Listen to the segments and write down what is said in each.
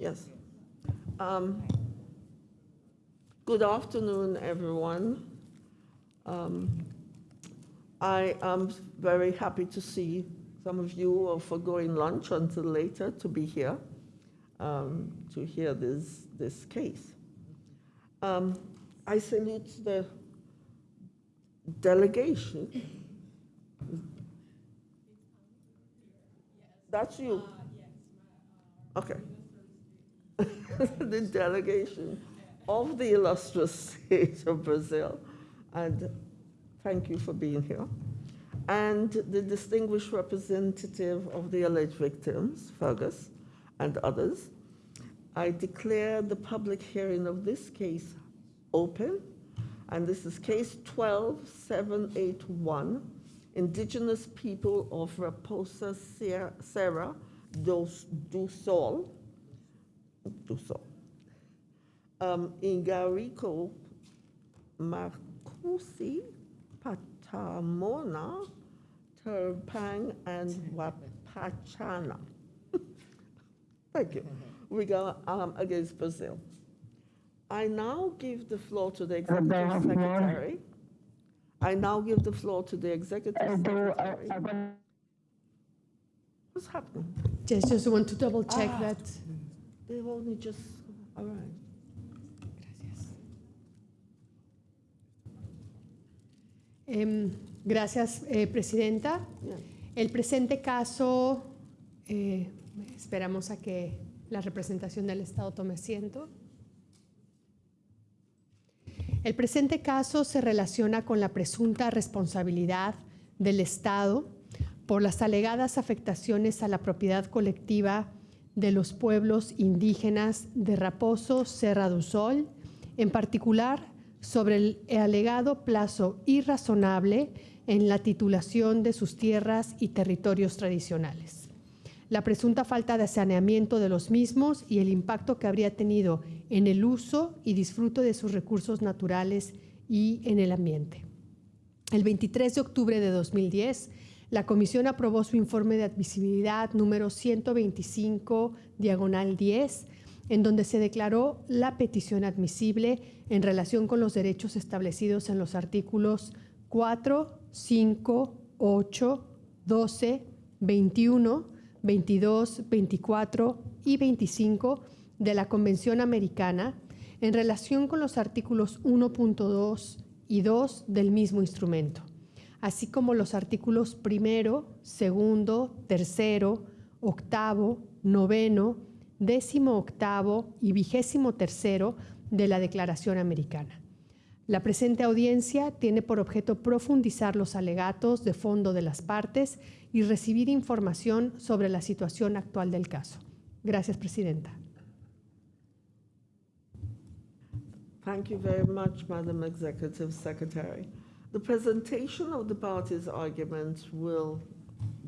Yes. Um, Good afternoon, everyone. Um, I am very happy to see some of you are forgoing lunch until later to be here um, to hear this, this case. Um, I salute the delegation. That's you? Okay. The delegation of the illustrious state of Brazil, and thank you for being here. And the distinguished representative of the alleged victims, Fergus, and others. I declare the public hearing of this case open, and this is case 12781, Indigenous People of Raposa Serra do, do Sol, do Sol, um, Ingarico Marcusi, Patamona, Terpang, and Wapachana. Thank you. We go um, against Brazil. I now give the floor to the executive secretary. I now give the floor to the executive secretary. What's happening? Just, just want to double check that. They've only just, all right. Em, gracias, eh, Presidenta. El presente caso, eh, esperamos a que la representación del Estado tome asiento. El presente caso se relaciona con la presunta responsabilidad del Estado por las alegadas afectaciones a la propiedad colectiva de los pueblos indígenas de Raposo, Serra do Sol, en particular sobre el alegado plazo irrazonable en la titulación de sus tierras y territorios tradicionales la presunta falta de saneamiento de los mismos y el impacto que habría tenido en el uso y disfruto de sus recursos naturales y en el ambiente. El 23 de octubre de 2010, la Comisión aprobó su informe de admisibilidad número 125, diagonal 10, en donde se declaró la petición admisible en relación con los derechos establecidos en los artículos 4, 5, 8, 12, 21, 22, 24 y 25 de la Convención Americana en relación con los artículos 1.2 y 2 del mismo instrumento, así como los artículos primero, segundo, tercero, octavo, noveno, décimo octavo y vigésimo tercero de la Declaración Americana. La presente audiencia tiene por objeto profundizar los alegatos de fondo de las partes y recibir información sobre la situación actual del caso. Gracias, Presidenta. Thank you very much, Madam Executive Secretary. The presentation of the parties' arguments will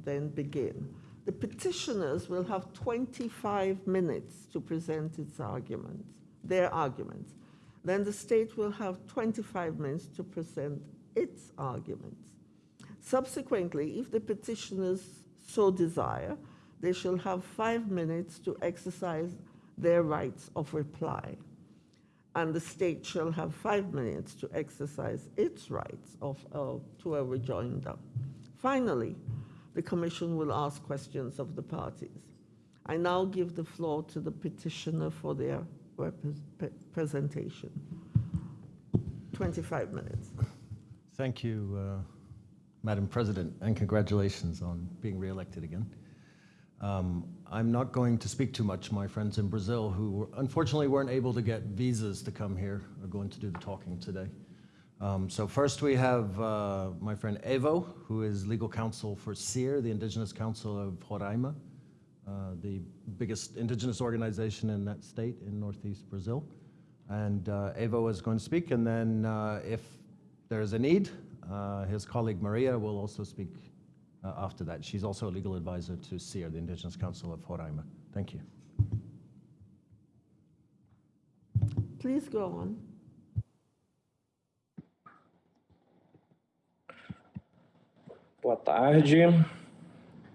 then begin. The petitioners will have 25 minutes to present its arguments, their arguments. Then the state will have 25 minutes to present its arguments. Subsequently, if the petitioners so desire, they shall have five minutes to exercise their rights of reply. And the state shall have five minutes to exercise its rights of, uh, to a rejoinder. Finally, the Commission will ask questions of the parties. I now give the floor to the petitioner for their presentation. 25 minutes. Thank you, uh, Madam President, and congratulations on being re-elected again. Um, I'm not going to speak too much. My friends in Brazil, who unfortunately weren't able to get visas to come here, are going to do the talking today. Um, so first we have uh, my friend Evo, who is legal counsel for CIR, the Indigenous Council of Roraima, uh, the biggest indigenous organization in that state in northeast Brazil. And uh, Evo is going to speak, and then uh, if there is a need, uh, his colleague Maria will also speak uh, after that. She's also a legal advisor to CIR, the Indigenous Council of Roraima. Thank you. Please go on. Boa tarde.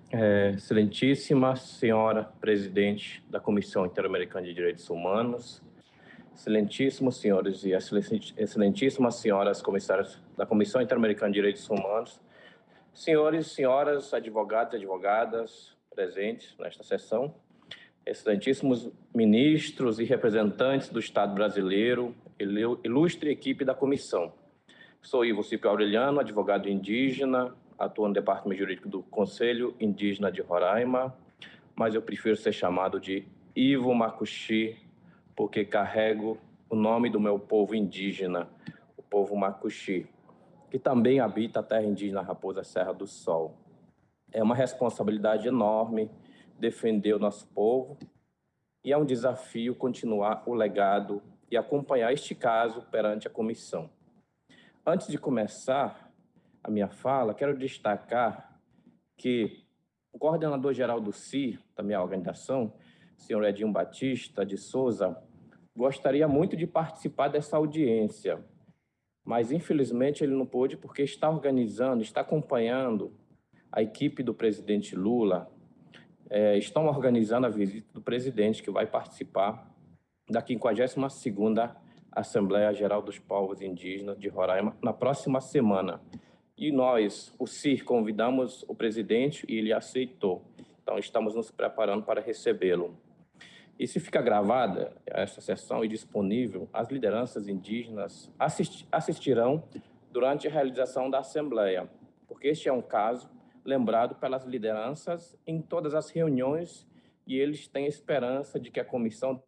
É, excelentíssima senhora presidente da Comissão Interamericana de Direitos Humanos, excelentíssimos senhores e excelentíssimas senhoras comissárias da Comissão Interamericana de Direitos Humanos, senhores, senhoras, advogados e advogadas presentes nesta sessão, excelentíssimos ministros e representantes do Estado brasileiro, ilustre equipe da comissão. Sou Ivo Cipio Aureliano, advogado indígena, atuo no Departamento Jurídico do Conselho Indígena de Roraima, mas eu prefiro ser chamado de Ivo Macuxi, porque carrego o nome do meu povo indígena, o povo Macuxi, que também habita a terra indígena Raposa Serra do Sol. É uma responsabilidade enorme defender o nosso povo e é um desafio continuar o legado e acompanhar este caso perante a comissão. Antes de começar a minha fala, quero destacar que o coordenador-geral do CI, da minha organização, senhor Edinho Batista de Souza, gostaria muito de participar dessa audiência, mas infelizmente ele não pôde porque está organizando, está acompanhando a equipe do presidente Lula, é, estão organizando a visita do presidente que vai participar da 52ª Assembleia Geral dos Povos Indígenas de Roraima na próxima semana. E nós, o CIR, convidamos o presidente e ele aceitou. Então, estamos nos preparando para recebê-lo. E se fica gravada essa sessão e disponível, as lideranças indígenas assistirão durante a realização da Assembleia, porque este é um caso lembrado pelas lideranças em todas as reuniões e eles têm esperança de que a comissão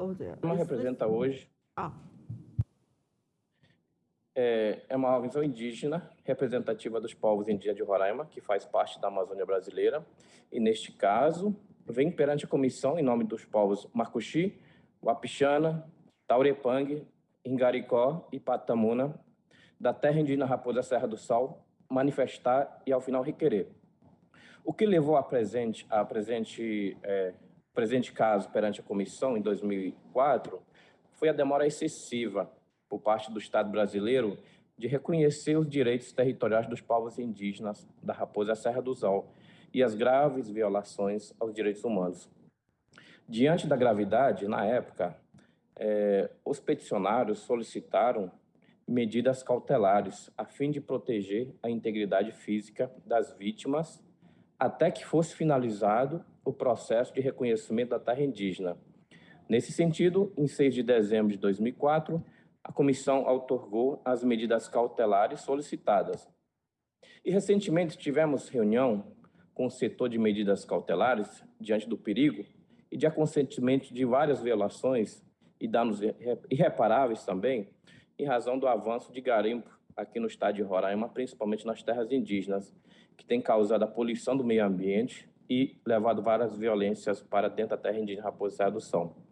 Is representa hoje? Ah, é, é uma organização indígena representativa dos povos indígenas de Roraima, que faz parte da Amazônia brasileira, e neste caso vem perante a comissão em nome dos povos Macuxi, Wapixana, Taurepang, Ingaricó e Patamuna, da terra indígena Raposa Serra do Sol, manifestar e ao final requerer. O que levou a presente, a presente, é, presente caso perante a comissão em 2004 foi a demora excessiva por parte do Estado brasileiro de reconhecer os direitos territoriais dos povos indígenas da Raposa Serra do Sol e as graves violações aos direitos humanos. Diante da gravidade, na época, eh, os peticionários solicitaram medidas cautelares a fim de proteger a integridade física das vítimas até que fosse finalizado o processo de reconhecimento da terra indígena. Nesse sentido, em 6 de dezembro de 2004, a comissão outorgou as medidas cautelares solicitadas. E recentemente tivemos reunião com o setor de medidas cautelares diante do perigo e de aconsentimento de várias violações e danos irreparáveis também, em razão do avanço de garimpo aqui no estado de Roraima, principalmente nas terras indígenas, que tem causado a poluição do meio ambiente e levado várias violências para dentro da terra indígena Raposa do Sol.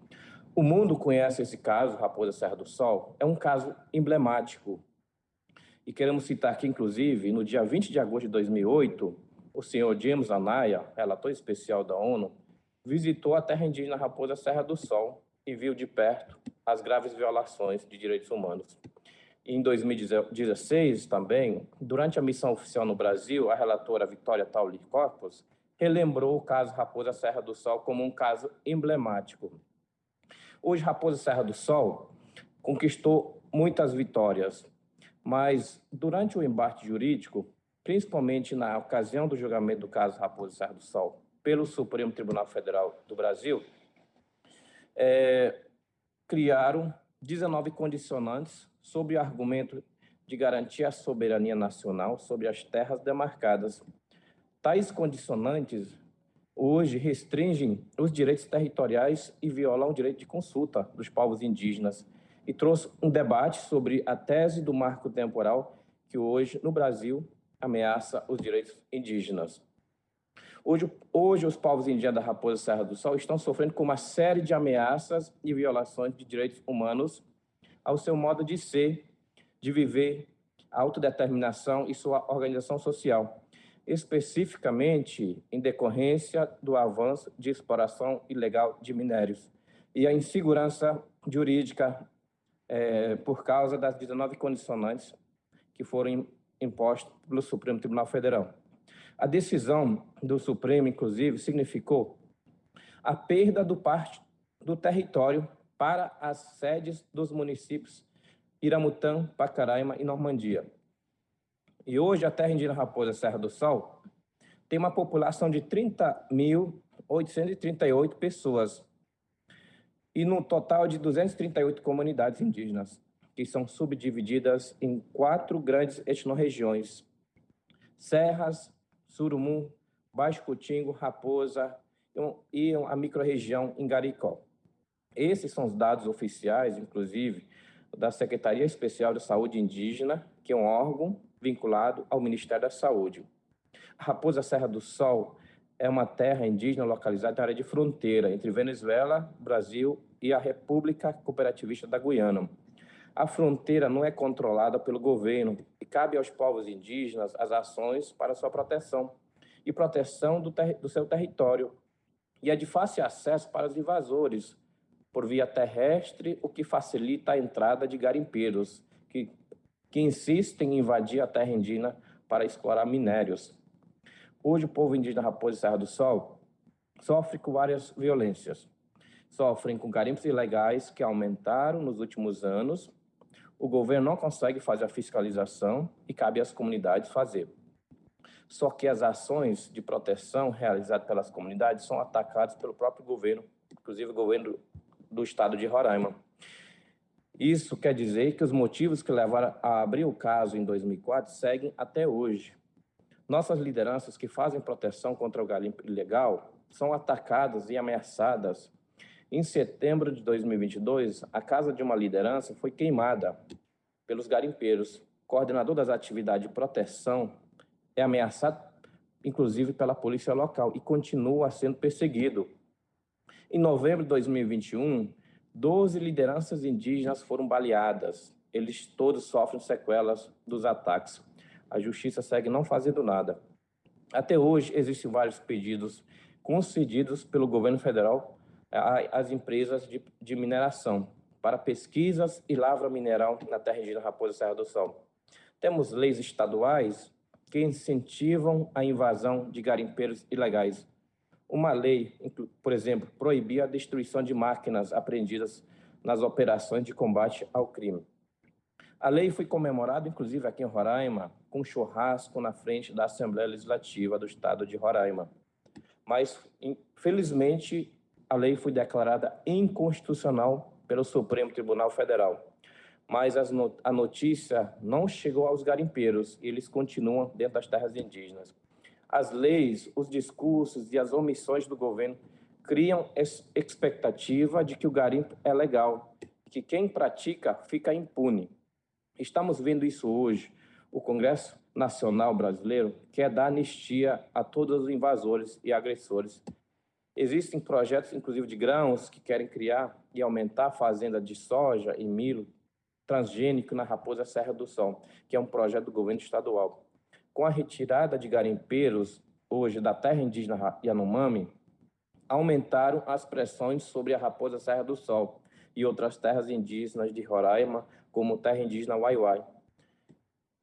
O mundo conhece esse caso, Raposa Serra do Sol, é um caso emblemático. E queremos citar aqui, inclusive, no dia 20 de agosto de 2008, o senhor James Anaya, relator especial da ONU, visitou a terra indígena Raposa Serra do Sol e viu de perto as graves violações de direitos humanos. Em 2016, também, durante a missão oficial no Brasil, a relatora Vitória Tauli Corpus relembrou o caso Raposa Serra do Sol como um caso emblemático. Hoje, Raposa Serra do Sol conquistou muitas vitórias, mas durante o embate jurídico, principalmente na ocasião do julgamento do caso Raposa Serra do Sol pelo Supremo Tribunal Federal do Brasil, é, criaram 19 condicionantes sob o argumento de garantir a soberania nacional sobre as terras demarcadas. Tais condicionantes hoje restringem os direitos territoriais e violam o direito de consulta dos povos indígenas e trouxe um debate sobre a tese do marco temporal que hoje no Brasil ameaça os direitos indígenas. Hoje, hoje os povos indígenas da Raposa Serra do Sol estão sofrendo com uma série de ameaças e violações de direitos humanos ao seu modo de ser, de viver, autodeterminação e sua organização social, especificamente em decorrência do avanço de exploração ilegal de minérios, e a insegurança jurídica eh, por causa das 19 condicionantes que foram impostas pelo Supremo Tribunal Federal. A decisão do Supremo, inclusive, significou a perda do parte do território para as sedes dos municípios Iramutã, Pacaraima e Normandia. E hoje a terra indígena Raposa Serra do Sol tem uma população de 30.838 pessoas e no total de 238 comunidades indígenas, que são subdivididas em quatro grandes etnorregiões: Serras, Surumum, Baixo Cutingo, Raposa e a microrregião Ingaricó. Esses são os dados oficiais, inclusive, da Secretaria Especial de Saúde Indígena, que é um órgão vinculado ao Ministério da Saúde. A Raposa Serra do Sol é uma terra indígena localizada na área de fronteira entre Venezuela, Brasil e a República Cooperativista da Guiana. A fronteira não é controlada pelo governo e cabe aos povos indígenas as ações para sua proteção e proteção do, do seu território. E é de fácil acesso para os invasores, por via terrestre, o que facilita a entrada de garimpeiros, que, que insistem em invadir a terra indígena para explorar minérios. Hoje, o povo indígena Raposa e Serra do Sol sofre com várias violências. Sofrem com garimpos ilegais que aumentaram nos últimos anos. O governo não consegue fazer a fiscalização e cabe às comunidades fazer. Só que as ações de proteção realizadas pelas comunidades são atacadas pelo próprio governo, inclusive o governo do estado de Roraima. Isso quer dizer que os motivos que levaram a abrir o caso em 2004 seguem até hoje. Nossas lideranças que fazem proteção contra o garimpo ilegal são atacadas e ameaçadas. Em setembro de 2022, a casa de uma liderança foi queimada pelos garimpeiros. Coordenador das atividades de proteção é ameaçado, inclusive, pela polícia local e continua sendo perseguido. Em novembro de 2021, 12 lideranças indígenas foram baleadas. Eles todos sofrem sequelas dos ataques. A justiça segue não fazendo nada. Até hoje, existem vários pedidos concedidos pelo governo federal às empresas de, de mineração para pesquisas e lavra mineral na terra indígena Raposa Serra do Sol. Temos leis estaduais que incentivam a invasão de garimpeiros ilegais uma lei, por exemplo, proibia a destruição de máquinas apreendidas nas operações de combate ao crime. A lei foi comemorada, inclusive, aqui em Roraima, com churrasco na frente da Assembleia Legislativa do Estado de Roraima. Mas, infelizmente, a lei foi declarada inconstitucional pelo Supremo Tribunal Federal. Mas a notícia não chegou aos garimpeiros, eles continuam dentro das terras indígenas as leis, os discursos e as omissões do governo criam expectativa de que o garimpo é legal, que quem pratica fica impune. Estamos vendo isso hoje. O Congresso Nacional Brasileiro quer dar anistia a todos os invasores e agressores. Existem projetos, inclusive de grãos, que querem criar e aumentar a fazenda de soja e milho transgênico na Raposa Serra do Sol, que é um projeto do governo estadual com a retirada de garimpeiros, hoje, da terra indígena Yanomami, aumentaram as pressões sobre a Raposa Serra do Sol e outras terras indígenas de Roraima, como terra indígena Waiwai.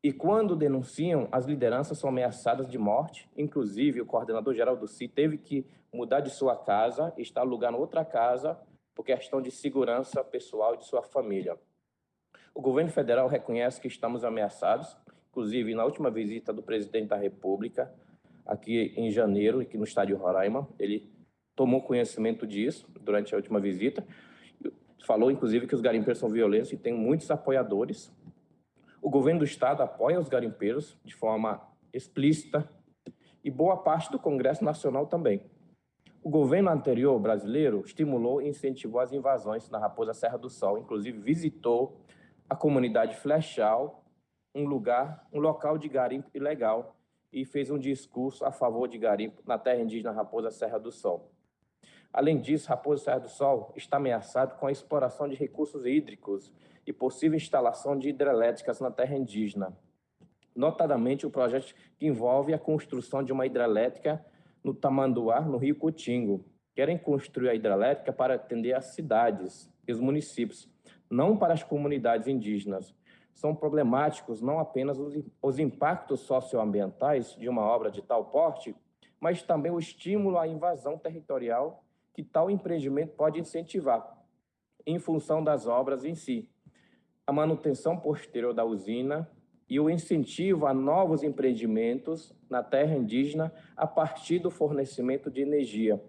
E quando denunciam, as lideranças são ameaçadas de morte, inclusive o coordenador-geral do CI teve que mudar de sua casa e está alugando outra casa por questão de segurança pessoal de sua família. O governo federal reconhece que estamos ameaçados Inclusive, na última visita do presidente da República, aqui em janeiro, aqui no estádio Roraima, ele tomou conhecimento disso durante a última visita. Falou, inclusive, que os garimpeiros são violentos e tem muitos apoiadores. O governo do estado apoia os garimpeiros de forma explícita e boa parte do Congresso Nacional também. O governo anterior brasileiro estimulou e incentivou as invasões na Raposa Serra do Sol, inclusive visitou a comunidade Flechal um lugar, um local de garimpo ilegal e fez um discurso a favor de garimpo na terra indígena Raposa Serra do Sol. Além disso, Raposa Serra do Sol está ameaçado com a exploração de recursos hídricos e possível instalação de hidrelétricas na terra indígena. Notadamente, o projeto que envolve a construção de uma hidrelétrica no Tamanduá, no Rio Cotingo, querem construir a hidrelétrica para atender as cidades e os municípios, não para as comunidades indígenas. São problemáticos não apenas os, os impactos socioambientais de uma obra de tal porte, mas também o estímulo à invasão territorial que tal empreendimento pode incentivar, em função das obras em si, a manutenção posterior da usina e o incentivo a novos empreendimentos na terra indígena a partir do fornecimento de energia.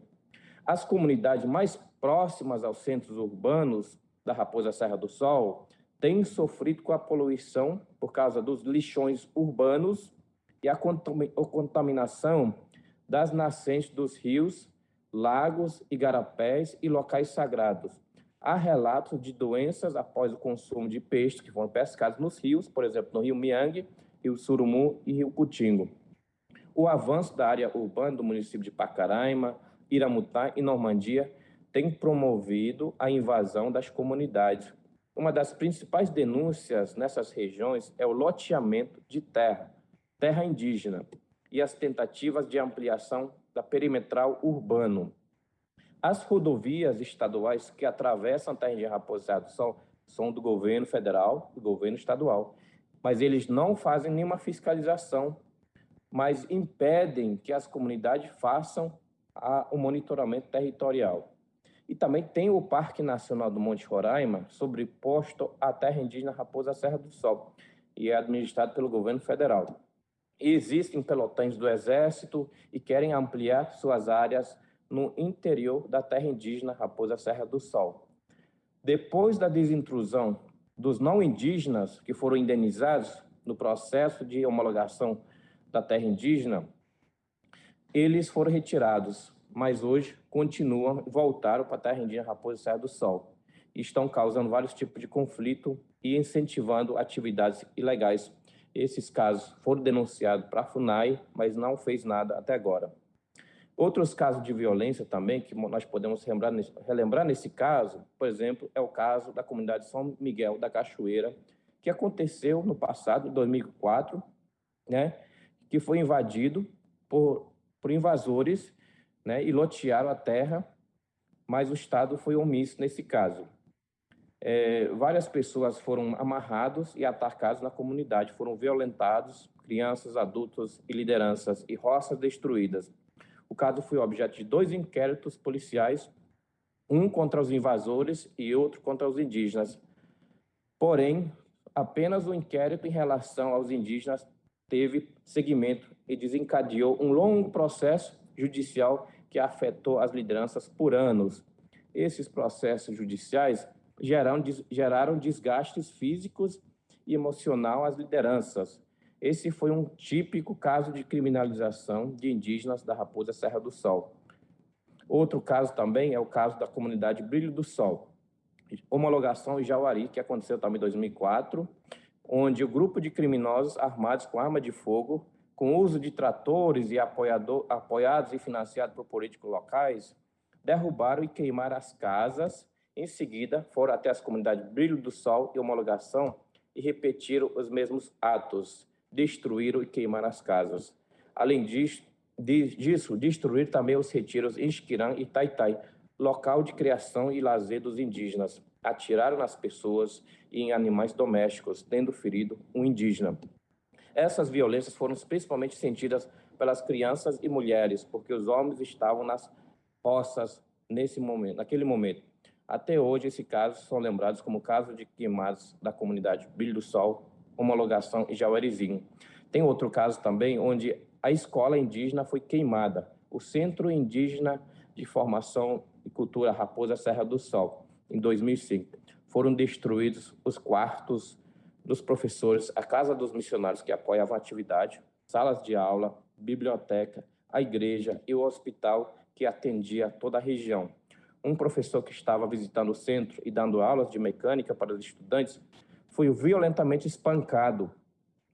As comunidades mais próximas aos centros urbanos da Raposa Serra do Sol têm sofrido com a poluição por causa dos lixões urbanos e a contaminação das nascentes dos rios, lagos, igarapés e locais sagrados. Há relatos de doenças após o consumo de peixes que foram pescados nos rios, por exemplo, no rio Miangue, rio Surumu e rio Cutingo. O avanço da área urbana do município de Pacaraima, Iramutá e Normandia tem promovido a invasão das comunidades. Uma das principais denúncias nessas regiões é o loteamento de terra, terra indígena, e as tentativas de ampliação da perimetral urbano. As rodovias estaduais que atravessam a terra de Raposado são, são do governo federal, do governo estadual, mas eles não fazem nenhuma fiscalização, mas impedem que as comunidades façam a, o monitoramento territorial. E também tem o Parque Nacional do Monte Roraima, sobreposto à terra indígena Raposa Serra do Sol, e é administrado pelo governo federal. E existem pelotões do Exército e querem ampliar suas áreas no interior da terra indígena Raposa Serra do Sol. Depois da desintrusão dos não indígenas que foram indenizados no processo de homologação da terra indígena, eles foram retirados mas hoje continuam, voltaram para a terra indígena Raposa Serra do Sol. E estão causando vários tipos de conflito e incentivando atividades ilegais. Esses casos foram denunciados para a FUNAI, mas não fez nada até agora. Outros casos de violência também, que nós podemos relembrar nesse, relembrar nesse caso, por exemplo, é o caso da comunidade São Miguel da Cachoeira, que aconteceu no passado, em 2004, né, que foi invadido por, por invasores né, e lotearam a terra, mas o Estado foi omisso nesse caso. É, várias pessoas foram amarradas e atacadas na comunidade, foram violentados, crianças, adultos e lideranças, e roças destruídas. O caso foi objeto de dois inquéritos policiais, um contra os invasores e outro contra os indígenas. Porém, apenas o inquérito em relação aos indígenas teve seguimento e desencadeou um longo processo judicial que afetou as lideranças por anos. Esses processos judiciais geraram, geraram desgastes físicos e emocional às lideranças. Esse foi um típico caso de criminalização de indígenas da Raposa Serra do Sol. Outro caso também é o caso da comunidade Brilho do Sol, homologação em Jauari, que aconteceu também em 2004, onde o grupo de criminosos armados com arma de fogo com uso de tratores e apoiador, apoiados e financiados por políticos locais, derrubaram e queimaram as casas. Em seguida, foram até as comunidades Brilho do Sol e Homologação e repetiram os mesmos atos. Destruíram e queimaram as casas. Além disso, disso destruíram também os retiros em Esquirã e Taitai, local de criação e lazer dos indígenas. Atiraram nas pessoas e em animais domésticos, tendo ferido um indígena. Essas violências foram principalmente sentidas pelas crianças e mulheres, porque os homens estavam nas roças nesse momento, naquele momento. Até hoje, esses casos são lembrados como caso de queimados da comunidade Brilho do Sol, homologação e Jauerizinho. Tem outro caso também, onde a escola indígena foi queimada, o Centro Indígena de Formação e Cultura Raposa Serra do Sol, em 2005. Foram destruídos os quartos dos professores, a Casa dos Missionários, que apoiavam a atividade, salas de aula, biblioteca, a igreja e o hospital que atendia toda a região. Um professor que estava visitando o centro e dando aulas de mecânica para os estudantes foi violentamente espancado.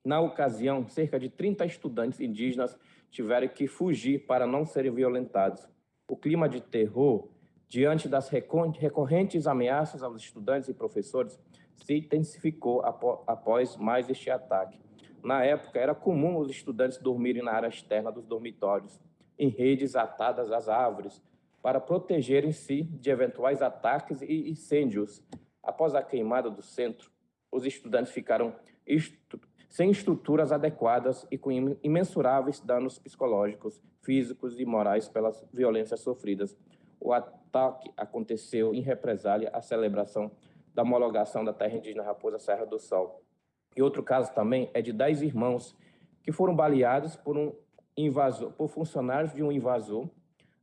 Na ocasião, cerca de 30 estudantes indígenas tiveram que fugir para não serem violentados. O clima de terror, diante das recorrentes ameaças aos estudantes e professores, se intensificou após mais este ataque. Na época, era comum os estudantes dormirem na área externa dos dormitórios, em redes atadas às árvores, para protegerem-se de eventuais ataques e incêndios. Após a queimada do centro, os estudantes ficaram sem estruturas adequadas e com imensuráveis danos psicológicos, físicos e morais pelas violências sofridas. O ataque aconteceu em represália à celebração da homologação da terra indígena Raposa Serra do Sol. E outro caso também é de dez irmãos que foram baleados por um invasor, por funcionários de um invasor.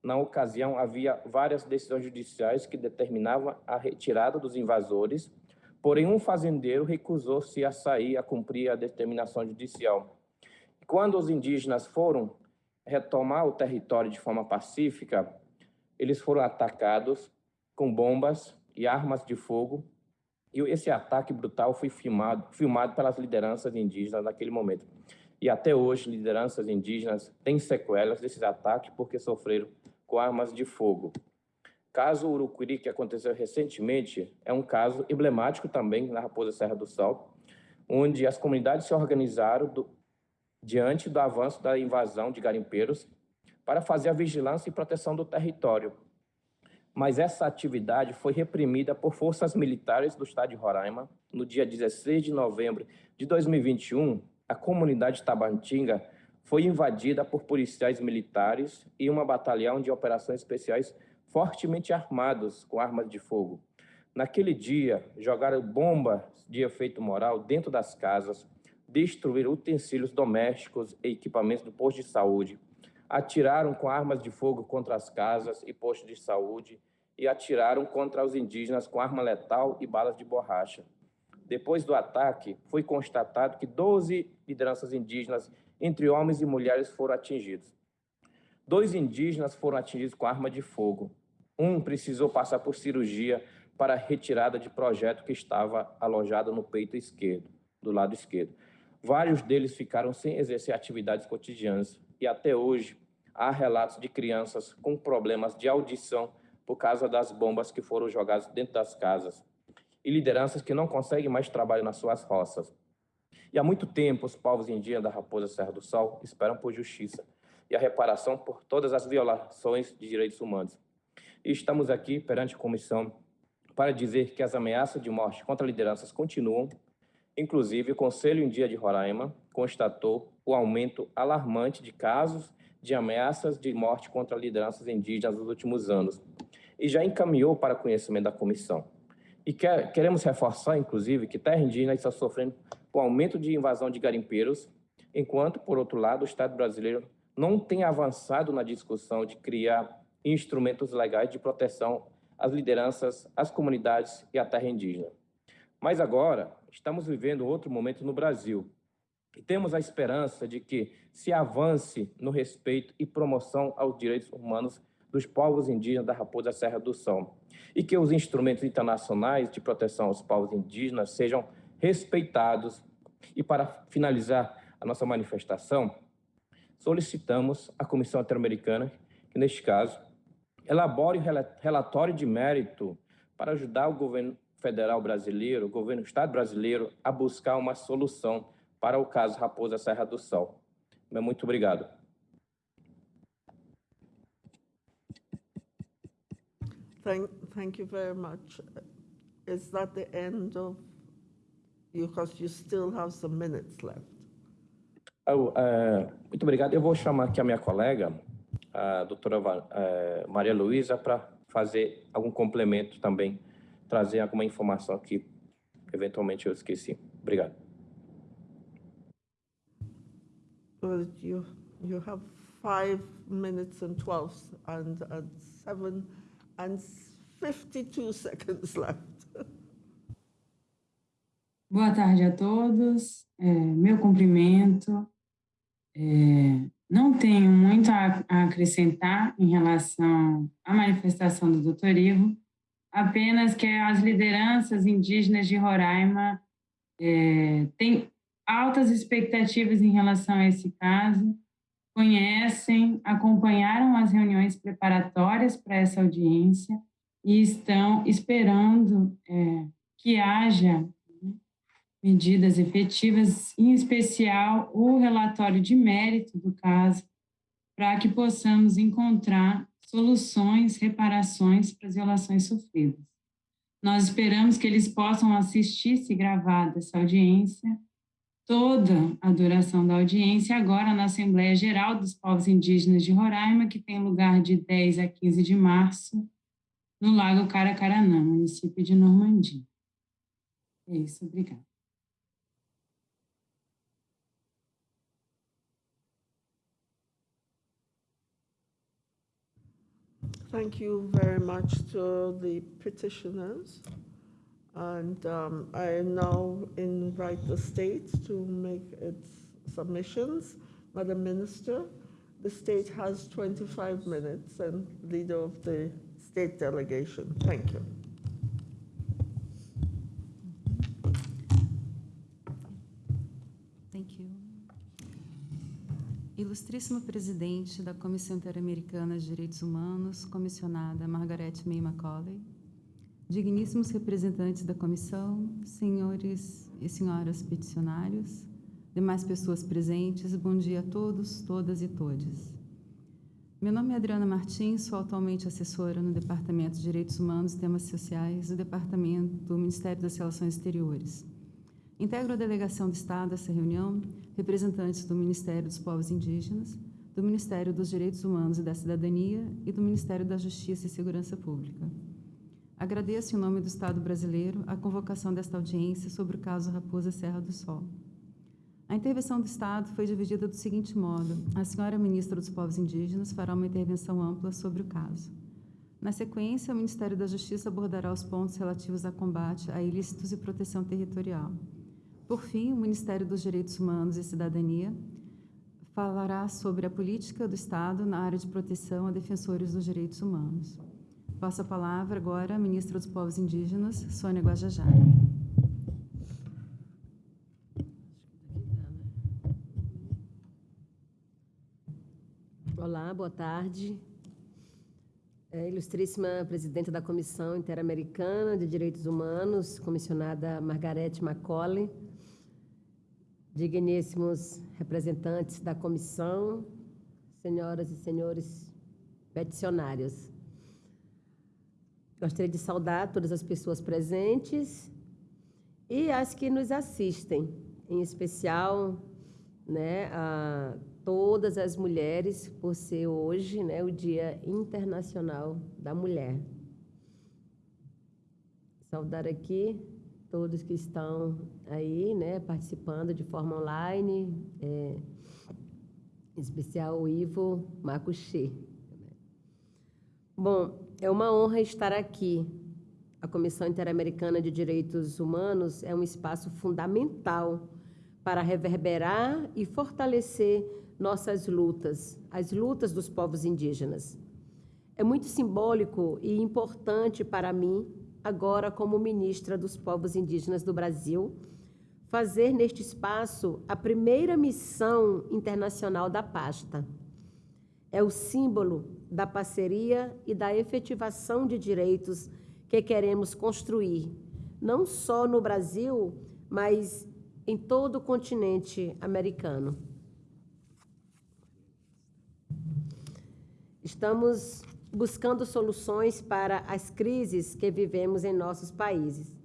Na ocasião, havia várias decisões judiciais que determinavam a retirada dos invasores, porém um fazendeiro recusou-se a sair a cumprir a determinação judicial. Quando os indígenas foram retomar o território de forma pacífica, eles foram atacados com bombas e armas de fogo, esse ataque brutal foi filmado, filmado pelas lideranças indígenas naquele momento. E até hoje, lideranças indígenas têm sequelas desses ataques porque sofreram com armas de fogo. Caso Urucuri, que aconteceu recentemente, é um caso emblemático também na Raposa Serra do Sol, onde as comunidades se organizaram do, diante do avanço da invasão de garimpeiros para fazer a vigilância e proteção do território. Mas essa atividade foi reprimida por forças militares do estado de Roraima no dia 16 de novembro de 2021, a comunidade Tabantinga foi invadida por policiais militares e uma batalhão de operações especiais fortemente armados com armas de fogo. Naquele dia, jogaram bombas de efeito moral dentro das casas, destruíram utensílios domésticos e equipamentos do posto de saúde, atiraram com armas de fogo contra as casas e postos de saúde e atiraram contra os indígenas com arma letal e balas de borracha. Depois do ataque, foi constatado que 12 lideranças indígenas, entre homens e mulheres, foram atingidos. Dois indígenas foram atingidos com arma de fogo. Um precisou passar por cirurgia para retirada de projeto que estava alojado no peito esquerdo, do lado esquerdo. Vários deles ficaram sem exercer atividades cotidianas e até hoje há relatos de crianças com problemas de audição por causa das bombas que foram jogadas dentro das casas e lideranças que não conseguem mais trabalho nas suas roças. E há muito tempo os povos indígenas da Raposa Serra do Sol esperam por justiça e a reparação por todas as violações de direitos humanos. E estamos aqui perante a comissão para dizer que as ameaças de morte contra lideranças continuam. Inclusive, o Conselho Indígena de Roraima constatou o aumento alarmante de casos de ameaças de morte contra lideranças indígenas nos últimos anos e já encaminhou para conhecimento da comissão. E quer, queremos reforçar, inclusive, que terra indígena está sofrendo com aumento de invasão de garimpeiros, enquanto, por outro lado, o Estado brasileiro não tem avançado na discussão de criar instrumentos legais de proteção às lideranças, às comunidades e à terra indígena. Mas agora, estamos vivendo outro momento no Brasil, e temos a esperança de que se avance no respeito e promoção aos direitos humanos dos povos indígenas da Raposa Serra do Sol e que os instrumentos internacionais de proteção aos povos indígenas sejam respeitados. E para finalizar a nossa manifestação, solicitamos à Comissão Interamericana que, neste caso, elabore relatório de mérito para ajudar o governo federal brasileiro, o governo do Estado brasileiro, a buscar uma solução para o caso Raposa Serra do Sol. Muito obrigado. Thank, thank you very much. Is that the end of, because you still have some minutes left? Oh, uh, muito obrigado. Eu vou chamar aqui a minha colega, a doutora uh, Maria Luísa, para fazer algum complemento também, trazer alguma informação que eventualmente eu esqueci. Obrigado. Well, you, you have five minutes and 12 and, and seven and 52 seconds left. Boa tarde a todos. É, meu cumprimento. É, não tenho muito a, a, acrescentar em relação à manifestação do doutor Ivo, apenas que as lideranças indígenas de Roraima é, têm altas expectativas em relação a esse caso conhecem, acompanharam as reuniões preparatórias para essa audiência e estão esperando é, que haja né, medidas efetivas, em especial o relatório de mérito do caso, para que possamos encontrar soluções, reparações para as violações sofridas. Nós esperamos que eles possam assistir, se gravada essa audiência, toda a duração da audiência, agora na Assembleia Geral dos Povos Indígenas de Roraima, que tem lugar de 10 a 15 de março, no Lago Caracaranã, município de Normandia. É isso, obrigada. Thank you very much to the petitioners. And um, I now invite the state to make its submissions. Madam Minister, the state has 25 minutes and leader of the state delegation. Thank you. Thank you. Ilustríssimo presidente da Comissão Interamericana de Direitos Humanos, comissionada Margaret May Macaulay, digníssimos representantes da comissão, senhores e senhoras peticionários, demais pessoas presentes, bom dia a todos, todas e todes. Meu nome é Adriana Martins, sou atualmente assessora no Departamento de Direitos Humanos e Temas Sociais do Departamento do Ministério das Relações Exteriores. Integro a delegação do Estado dessa reunião, representantes do Ministério dos Povos Indígenas, do Ministério dos Direitos Humanos e da Cidadania e do Ministério da Justiça e Segurança Pública. Agradeço, em nome do Estado brasileiro, a convocação desta audiência sobre o caso Raposa Serra do Sol. A intervenção do Estado foi dividida do seguinte modo: a senhora ministra dos Povos Indígenas fará uma intervenção ampla sobre o caso. Na sequência, o Ministério da Justiça abordará os pontos relativos a combate a ilícitos e proteção territorial. Por fim, o Ministério dos Direitos Humanos e Cidadania falará sobre a política do Estado na área de proteção a defensores dos direitos humanos. Passo a palavra agora à ministra dos Povos Indígenas, Sônia Guajajara. Olá, boa tarde. É, ilustríssima presidenta da Comissão Interamericana de Direitos Humanos, comissionada Margarete Macaulay, digníssimos representantes da comissão, senhoras e senhores peticionários. Gostaria de saudar todas as pessoas presentes e as que nos assistem, em especial né, a todas as mulheres, por ser hoje né, o Dia Internacional da Mulher. Saudar aqui todos que estão aí, né, participando de forma online, é, em especial o Ivo Macuxê. Bom, é uma honra estar aqui. A Comissão Interamericana de Direitos Humanos é um espaço fundamental para reverberar e fortalecer nossas lutas, as lutas dos povos indígenas. É muito simbólico e importante para mim, agora como ministra dos povos indígenas do Brasil, fazer neste espaço a primeira missão internacional da pasta. É o símbolo da parceria e da efetivação de direitos que queremos construir, não só no Brasil, mas em todo o continente americano. Estamos buscando soluções para as crises que vivemos em nossos países.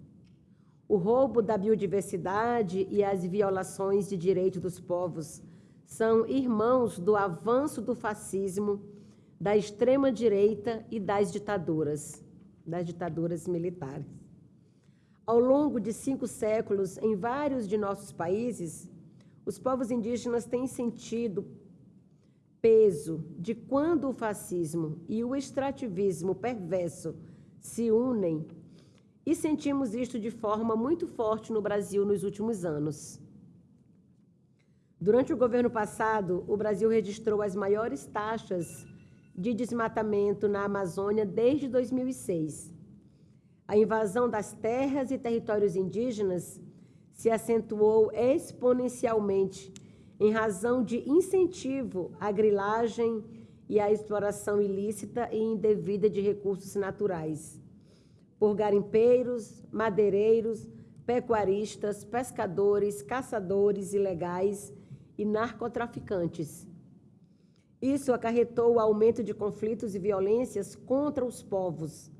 O roubo da biodiversidade e as violações de direitos dos povos são irmãos do avanço do fascismo, da extrema-direita e das ditaduras, das ditaduras militares. Ao longo de cinco séculos, em vários de nossos países, os povos indígenas têm sentido peso de quando o fascismo e o extrativismo perverso se unem, e sentimos isto de forma muito forte no Brasil nos últimos anos. Durante o governo passado, o Brasil registrou as maiores taxas de desmatamento na Amazônia desde 2006. A invasão das terras e territórios indígenas se acentuou exponencialmente em razão de incentivo à grilagem e à exploração ilícita e indevida de recursos naturais, por garimpeiros, madeireiros, pecuaristas, pescadores, caçadores ilegais e narcotraficantes. Isso acarretou o aumento de conflitos e violências contra os povos,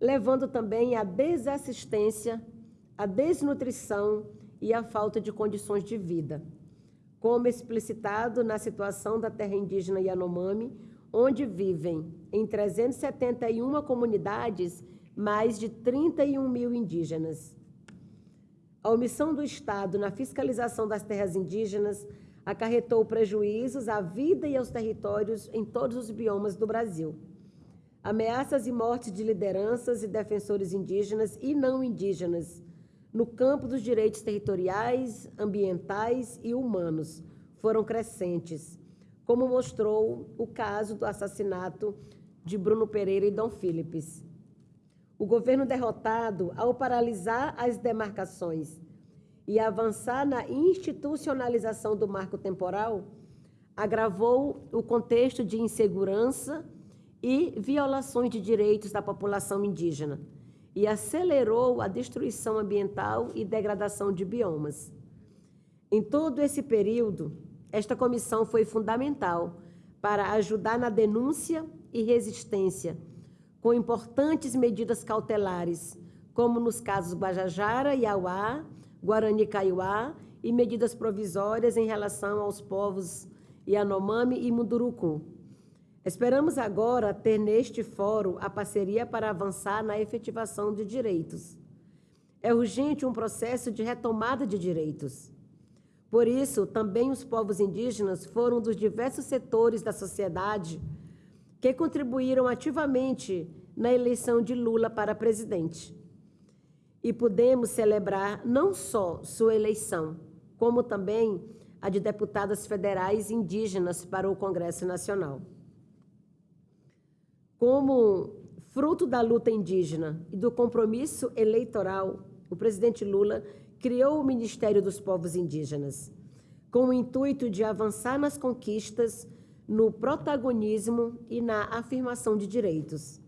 levando também à desassistência, à desnutrição e à falta de condições de vida, como explicitado na situação da terra indígena Yanomami, onde vivem, em 371 comunidades, mais de 31 mil indígenas. A omissão do Estado na fiscalização das terras indígenas acarretou prejuízos à vida e aos territórios em todos os biomas do Brasil. Ameaças e mortes de lideranças e defensores indígenas e não indígenas no campo dos direitos territoriais, ambientais e humanos foram crescentes, como mostrou o caso do assassinato de Bruno Pereira e Dom Philips. O governo derrotado, ao paralisar as demarcações e avançar na institucionalização do marco temporal, agravou o contexto de insegurança e violações de direitos da população indígena e acelerou a destruição ambiental e degradação de biomas. Em todo esse período, esta comissão foi fundamental para ajudar na denúncia e resistência, com importantes medidas cautelares, como nos casos Guajajara, Iauá, Guarani Kaiowá e medidas provisórias em relação aos povos Yanomami e Munduruku. Esperamos agora ter neste fórum a parceria para avançar na efetivação de direitos. É urgente um processo de retomada de direitos. Por isso, também os povos indígenas foram dos diversos setores da sociedade que contribuíram ativamente na eleição de Lula para presidente. E podemos celebrar não só sua eleição, como também a de deputadas federais indígenas para o Congresso Nacional. Como fruto da luta indígena e do compromisso eleitoral, o presidente Lula criou o Ministério dos Povos Indígenas, com o intuito de avançar nas conquistas, no protagonismo e na afirmação de direitos.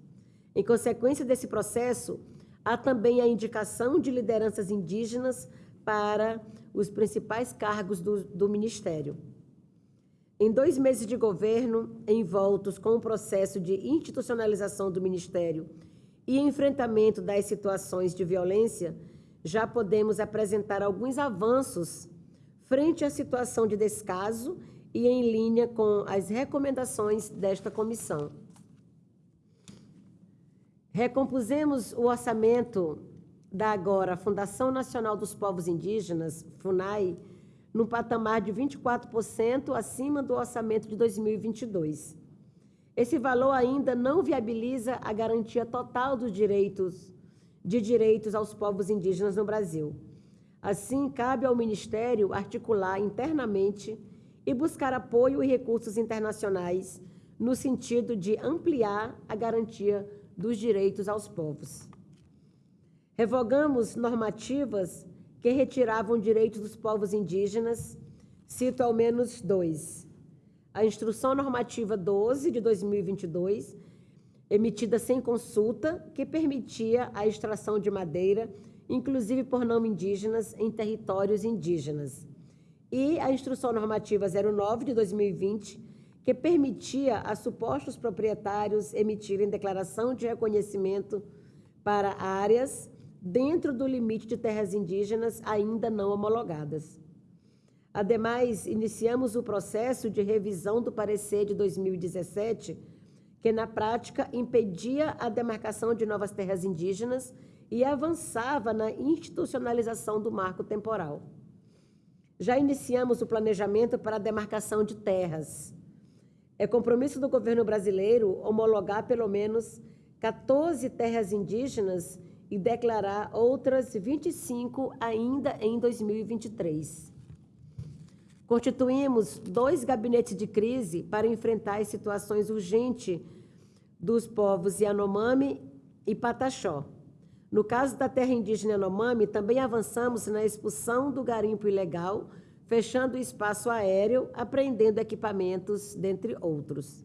Em consequência desse processo, há também a indicação de lideranças indígenas para os principais cargos do, do Ministério. Em dois meses de governo, envoltos com o processo de institucionalização do Ministério e enfrentamento das situações de violência, já podemos apresentar alguns avanços frente à situação de descaso e em linha com as recomendações desta comissão. Recompusemos o orçamento da agora Fundação Nacional dos Povos Indígenas, FUNAI, no patamar de 24% acima do orçamento de 2022. Esse valor ainda não viabiliza a garantia total dos direitos de direitos aos povos indígenas no Brasil. Assim, cabe ao Ministério articular internamente e buscar apoio e recursos internacionais no sentido de ampliar a garantia dos direitos aos povos. Revogamos normativas que retiravam direitos dos povos indígenas, cito ao menos dois. A Instrução Normativa 12 de 2022, emitida sem consulta, que permitia a extração de madeira, inclusive por não indígenas, em territórios indígenas. E a Instrução Normativa 09 de 2020, que permitia a supostos proprietários emitirem declaração de reconhecimento para áreas dentro do limite de terras indígenas ainda não homologadas. Ademais, iniciamos o processo de revisão do parecer de 2017, que na prática impedia a demarcação de novas terras indígenas e avançava na institucionalização do marco temporal. Já iniciamos o planejamento para a demarcação de terras. É compromisso do governo brasileiro homologar pelo menos 14 terras indígenas e declarar outras 25 ainda em 2023. Constituímos dois gabinetes de crise para enfrentar as situações urgentes dos povos Yanomami e Pataxó. No caso da terra indígena Yanomami, também avançamos na expulsão do garimpo ilegal, fechando o espaço aéreo, apreendendo equipamentos, dentre outros.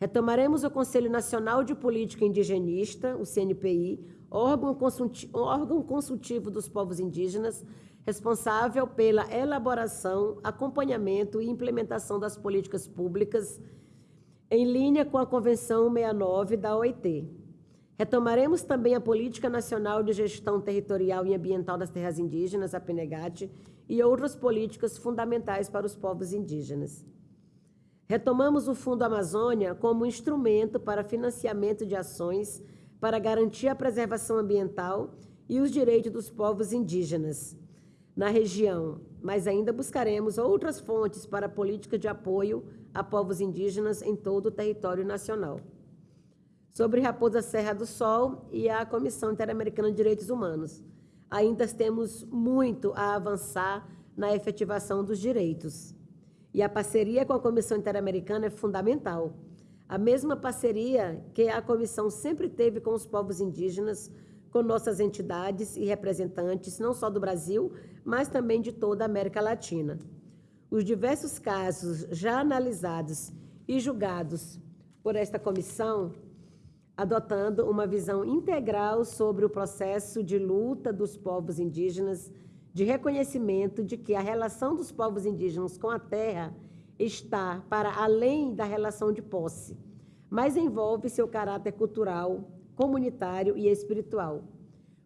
Retomaremos o Conselho Nacional de Política Indigenista, o CNPI, órgão consulti- órgão consultivo dos povos indígenas, responsável pela elaboração, acompanhamento e implementação das políticas públicas em linha com a Convenção 69 da OIT. Retomaremos também a Política Nacional de Gestão Territorial e Ambiental das Terras Indígenas, a PNEGAT, e outras políticas fundamentais para os povos indígenas. Retomamos o Fundo Amazônia como instrumento para financiamento de ações para garantir a preservação ambiental e os direitos dos povos indígenas na região, mas ainda buscaremos outras fontes para política de apoio a povos indígenas em todo o território nacional. Sobre Raposa Serra do Sol e a Comissão Interamericana de Direitos Humanos. Ainda temos muito a avançar na efetivação dos direitos. E a parceria com a Comissão Interamericana é fundamental. A mesma parceria que a comissão sempre teve com os povos indígenas, com nossas entidades e representantes, não só do Brasil, mas também de toda a América Latina. Os diversos casos já analisados e julgados por esta comissão, adotando uma visão integral sobre o processo de luta dos povos indígenas, de reconhecimento de que a relação dos povos indígenas com a terra está para além da relação de posse, mas envolve seu caráter cultural, comunitário e espiritual.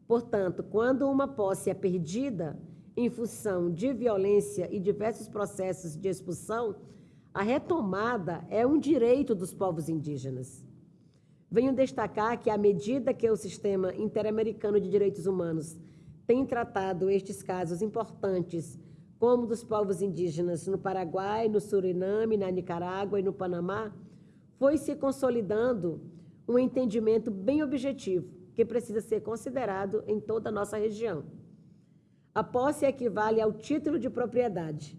Portanto, quando uma posse é perdida em função de violência e diversos processos de expulsão, a retomada é um direito dos povos indígenas. Venho destacar que, à medida que o Sistema Interamericano de Direitos Humanos tem tratado estes casos importantes, como dos povos indígenas no Paraguai, no Suriname, na Nicarágua e no Panamá, foi se consolidando um entendimento bem objetivo, que precisa ser considerado em toda a nossa região. A posse equivale ao título de propriedade.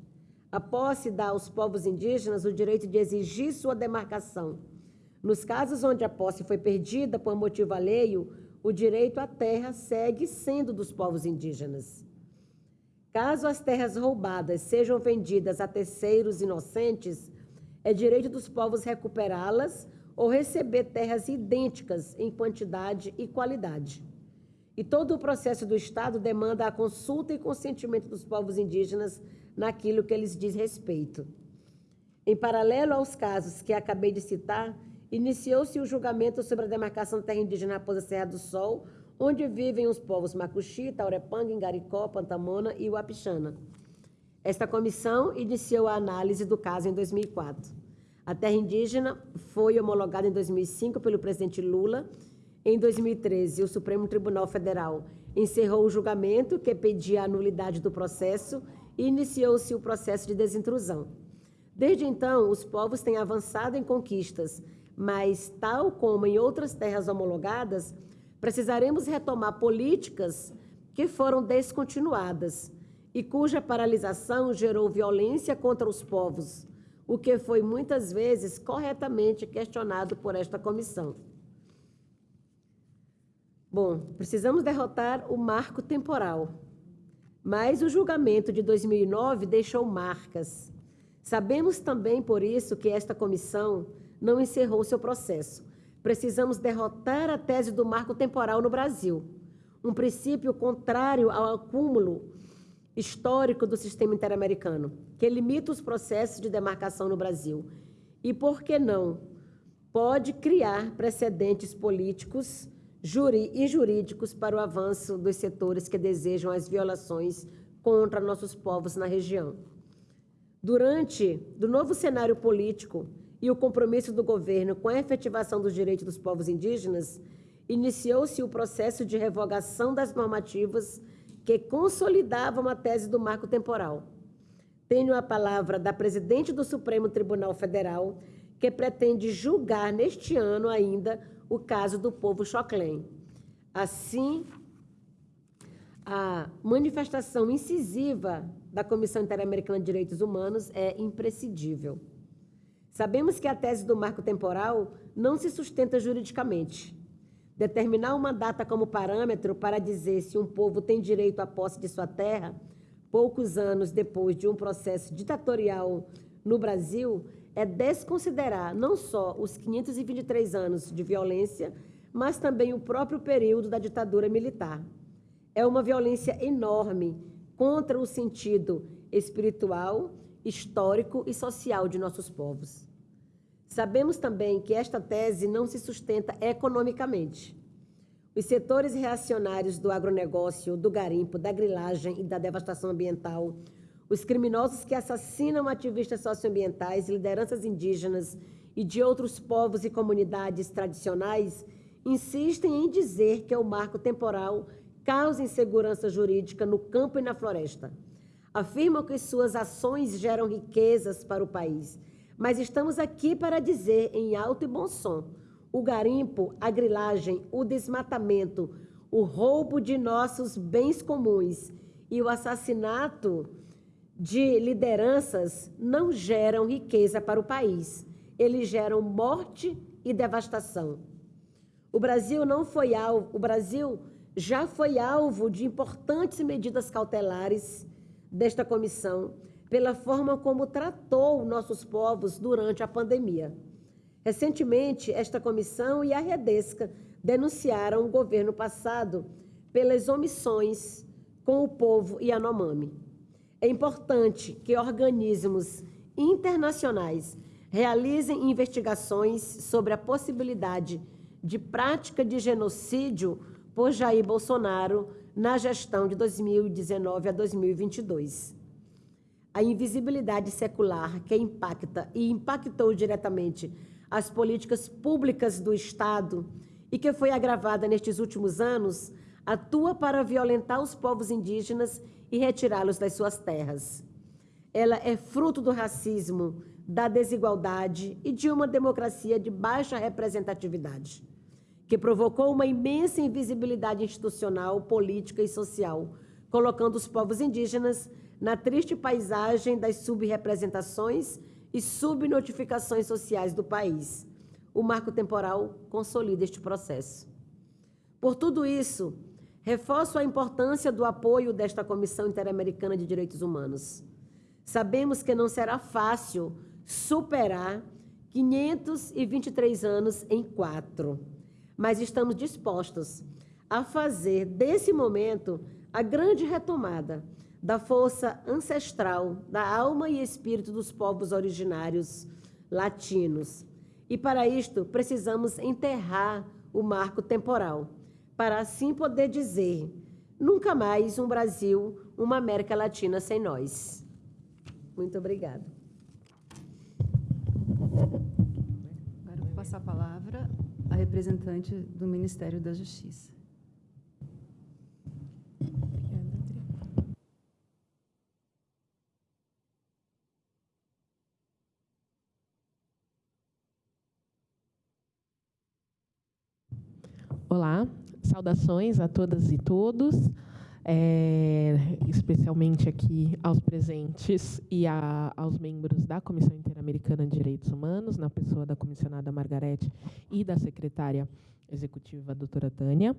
A posse dá aos povos indígenas o direito de exigir sua demarcação. Nos casos onde a posse foi perdida por motivo alheio, o direito à terra segue sendo dos povos indígenas. Caso as terras roubadas sejam vendidas a terceiros inocentes, é direito dos povos recuperá-las ou receber terras idênticas em quantidade e qualidade. E todo o processo do Estado demanda a consulta e consentimento dos povos indígenas naquilo que eles diz respeito. Em paralelo aos casos que acabei de citar, iniciou-se o julgamento sobre a demarcação terra indígena Raposa Serra do Sol, onde vivem os povos Macuxi, Taurepanga, Ingaricó, Pantamona e Uapixana. Esta comissão iniciou a análise do caso em 2004. A terra indígena foi homologada em 2005 pelo presidente Lula. Em 2013, o Supremo Tribunal Federal encerrou o julgamento que pedia a nulidade do processo e iniciou-se o processo de desintrusão. Desde então, os povos têm avançado em conquistas, mas, tal como em outras terras homologadas, precisaremos retomar políticas que foram descontinuadas e cuja paralisação gerou violência contra os povos, o que foi muitas vezes corretamente questionado por esta comissão. Bom, precisamos derrotar o marco temporal, mas o julgamento de 2009 deixou marcas. Sabemos também, por isso, que esta comissão não encerrou seu processo. Precisamos derrotar a tese do marco temporal no Brasil, um princípio contrário ao acúmulo histórico do sistema interamericano, que limita os processos de demarcação no Brasil. E, por que não, pode criar precedentes políticos e jurídicos para o avanço dos setores que desejam as violações contra nossos povos na região. Durante do novo cenário político e o compromisso do governo com a efetivação dos direitos dos povos indígenas, iniciou-se o processo de revogação das normativas que consolidavam a tese do marco temporal. Tenho a palavra da presidente do Supremo Tribunal Federal, que pretende julgar neste ano ainda o caso do povo Choclen. Assim, a manifestação incisiva da Comissão Interamericana de Direitos Humanos é imprescindível. Sabemos que a tese do marco temporal não se sustenta juridicamente. Determinar uma data como parâmetro para dizer se um povo tem direito à posse de sua terra, poucos anos depois de um processo ditatorial no Brasil, é desconsiderar não só os 523 anos de violência, mas também o próprio período da ditadura militar. É uma violência enorme contra o sentido espiritual, histórico e social de nossos povos. Sabemos também que esta tese não se sustenta economicamente. Os setores reacionários do agronegócio, do garimpo, da grilagem e da devastação ambiental, os criminosos que assassinam ativistas socioambientais, lideranças indígenas e de outros povos e comunidades tradicionais insistem em dizer que o marco temporal causa insegurança jurídica no campo e na floresta. Afirmam que suas ações geram riquezas para o país mas estamos aqui para dizer em alto e bom som: o garimpo, a grilagem, o desmatamento, o roubo de nossos bens comuns e o assassinato de lideranças não geram riqueza para o país. Eles geram morte e devastação. O Brasil não foi alvo, o Brasil já foi alvo de importantes medidas cautelares desta comissão pela forma como tratou nossos povos durante a pandemia. Recentemente, esta comissão e a Redesca denunciaram o governo passado pelas omissões com o povo Yanomami. É importante que organismos internacionais realizem investigações sobre a possibilidade de prática de genocídio por Jair Bolsonaro na gestão de 2019 a 2022 a invisibilidade secular que impacta e impactou diretamente as políticas públicas do Estado e que foi agravada nestes últimos anos, atua para violentar os povos indígenas e retirá-los das suas terras. Ela é fruto do racismo, da desigualdade e de uma democracia de baixa representatividade, que provocou uma imensa invisibilidade institucional, política e social, colocando os povos indígenas na triste paisagem das subrepresentações e subnotificações sociais do país. O marco temporal consolida este processo. Por tudo isso, reforço a importância do apoio desta Comissão Interamericana de Direitos Humanos. Sabemos que não será fácil superar 523 anos em quatro, mas estamos dispostos a fazer desse momento a grande retomada da força ancestral, da alma e espírito dos povos originários latinos. E para isto precisamos enterrar o marco temporal, para assim poder dizer: nunca mais um Brasil, uma América Latina sem nós. Muito obrigada. À representante do Ministério da Justiça. Olá, saudações a todas e todos, é, especialmente aqui aos presentes e a, aos membros da Comissão Interamericana de Direitos Humanos, na pessoa da comissionada Margarete e da secretária executiva, doutora Tânia.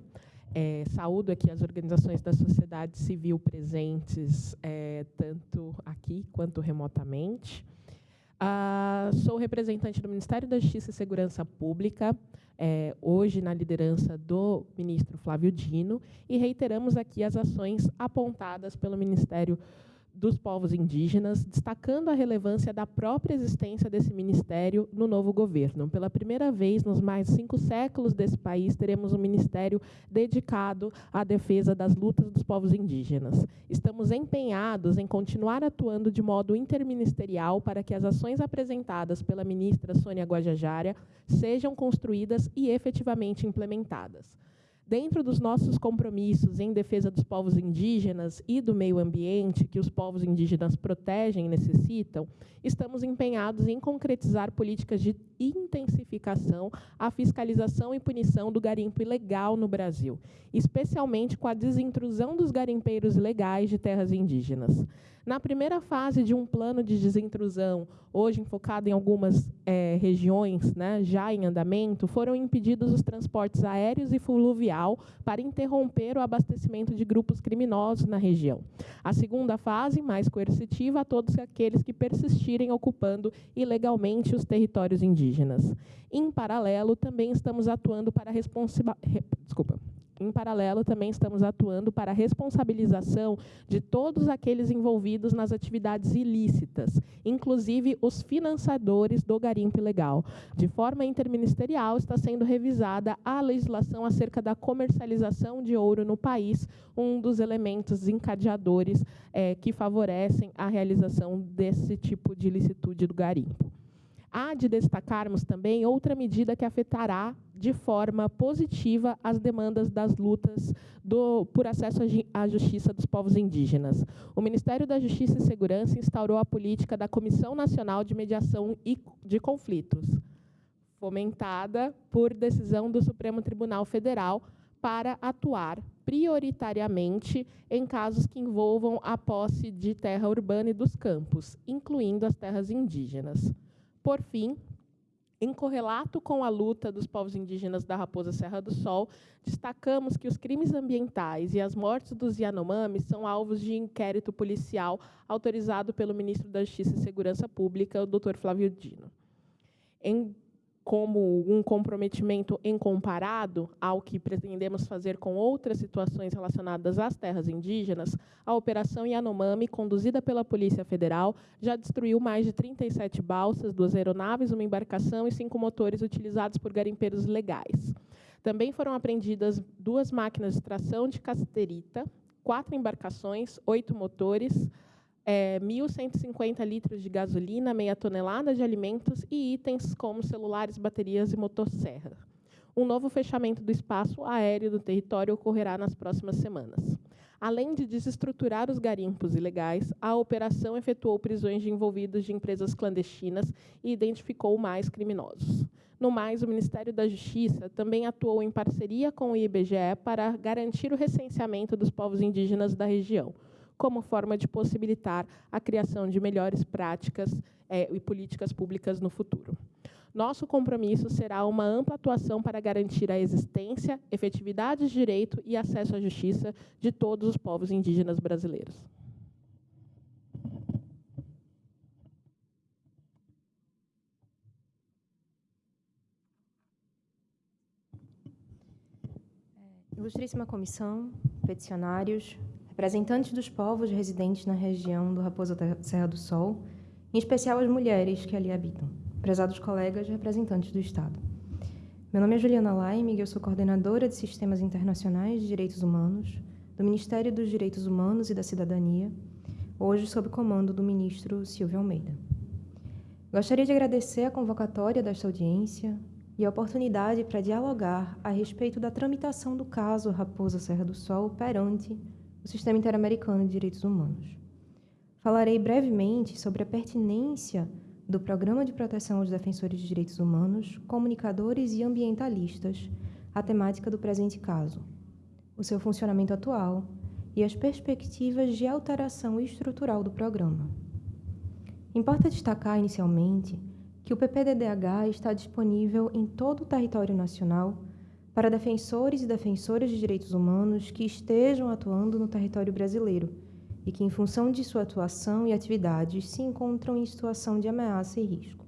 É, saúdo aqui as organizações da sociedade civil presentes, é, tanto aqui quanto remotamente. Ah, sou representante do Ministério da Justiça e Segurança Pública, é, hoje na liderança do ministro Flávio Dino, e reiteramos aqui as ações apontadas pelo Ministério dos povos indígenas, destacando a relevância da própria existência desse ministério no novo governo. Pela primeira vez nos mais cinco séculos desse país, teremos um ministério dedicado à defesa das lutas dos povos indígenas. Estamos empenhados em continuar atuando de modo interministerial para que as ações apresentadas pela ministra Sônia Guajajara sejam construídas e efetivamente implementadas. Dentro dos nossos compromissos em defesa dos povos indígenas e do meio ambiente que os povos indígenas protegem e necessitam, estamos empenhados em concretizar políticas de intensificação à fiscalização e punição do garimpo ilegal no Brasil, especialmente com a desintrusão dos garimpeiros ilegais de terras indígenas. Na primeira fase de um plano de desintrusão, hoje enfocado em algumas é, regiões né, já em andamento, foram impedidos os transportes aéreos e policial para interromper o abastecimento de grupos criminosos na região. A segunda fase, mais coercitiva, a todos aqueles que persistirem ocupando ilegalmente os territórios indígenas. Em paralelo, também estamos atuando para responsa... Desculpa. Em paralelo, também estamos atuando para a responsabilização de todos aqueles envolvidos nas atividades ilícitas, inclusive os financiadores do garimpo ilegal. De forma interministerial, está sendo revisada a legislação acerca da comercialização de ouro no país, um dos elementos encadeadores é, que favorecem a realização desse tipo de ilicitude do garimpo. Há de destacarmos também outra medida que afetará de forma positiva as demandas das lutas do, por acesso à justiça dos povos indígenas. O Ministério da Justiça e Segurança instaurou a política da Comissão Nacional de Mediação de Conflitos, fomentada por decisão do Supremo Tribunal Federal para atuar prioritariamente em casos que envolvam a posse de terra urbana e dos campos, incluindo as terras indígenas. Por fim, em correlato com a luta dos povos indígenas da Raposa Serra do Sol, destacamos que os crimes ambientais e as mortes dos Yanomami são alvos de inquérito policial autorizado pelo ministro da Justiça e Segurança Pública, o Dr. Flávio Dino. Em como um comprometimento incomparado ao que pretendemos fazer com outras situações relacionadas às terras indígenas, a Operação Yanomami, conduzida pela Polícia Federal, já destruiu mais de 37 balsas, duas aeronaves, uma embarcação e cinco motores utilizados por garimpeiros legais. Também foram apreendidas duas máquinas de extração de casterita, quatro embarcações, oito motores, é, 1.150 litros de gasolina, meia tonelada de alimentos e itens como celulares, baterias e motosserra. Um novo fechamento do espaço aéreo do território ocorrerá nas próximas semanas. Além de desestruturar os garimpos ilegais, a operação efetuou prisões de envolvidos de empresas clandestinas e identificou mais criminosos. No mais, o Ministério da Justiça também atuou em parceria com o IBGE para garantir o recenseamento dos povos indígenas da região, como forma de possibilitar a criação de melhores práticas é, e políticas públicas no futuro. Nosso compromisso será uma ampla atuação para garantir a existência, efetividade de direito e acesso à justiça de todos os povos indígenas brasileiros. Ilustríssima comissão, peticionários, representantes dos povos residentes na região do Raposa Serra do Sol, em especial as mulheres que ali habitam, prezados colegas representantes do Estado. Meu nome é Juliana Laime e eu sou coordenadora de Sistemas Internacionais de Direitos Humanos do Ministério dos Direitos Humanos e da Cidadania, hoje sob comando do ministro Silvio Almeida. Gostaria de agradecer a convocatória desta audiência e a oportunidade para dialogar a respeito da tramitação do caso Raposa Serra do Sol perante o Sistema Interamericano de Direitos Humanos. Falarei brevemente sobre a pertinência do Programa de Proteção aos Defensores de Direitos Humanos, Comunicadores e Ambientalistas à temática do presente caso, o seu funcionamento atual e as perspectivas de alteração estrutural do programa. Importa destacar, inicialmente, que o PPDDH está disponível em todo o território nacional para defensores e defensoras de direitos humanos que estejam atuando no território brasileiro e que, em função de sua atuação e atividades, se encontram em situação de ameaça e risco.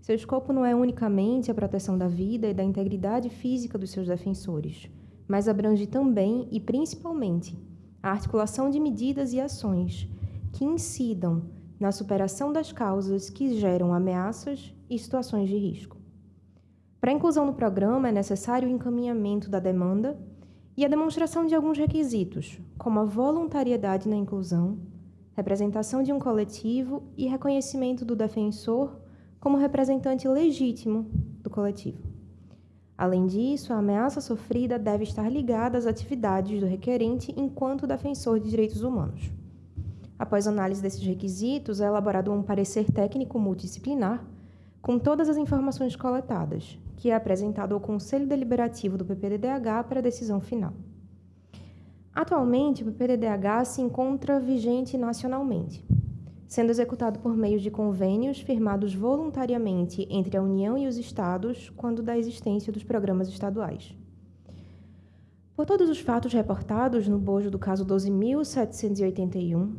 Seu escopo não é unicamente a proteção da vida e da integridade física dos seus defensores, mas abrange também e principalmente a articulação de medidas e ações que incidam na superação das causas que geram ameaças e situações de risco. Para a inclusão no programa, é necessário o encaminhamento da demanda e a demonstração de alguns requisitos, como a voluntariedade na inclusão, representação de um coletivo e reconhecimento do defensor como representante legítimo do coletivo. Além disso, a ameaça sofrida deve estar ligada às atividades do requerente enquanto defensor de direitos humanos. Após análise desses requisitos, é elaborado um parecer técnico multidisciplinar com todas as informações coletadas, que é apresentado ao Conselho Deliberativo do PPDDH para decisão final. Atualmente, o PPDDH se encontra vigente nacionalmente, sendo executado por meio de convênios firmados voluntariamente entre a União e os Estados quando da existência dos programas estaduais. Por todos os fatos reportados no bojo do caso 12.781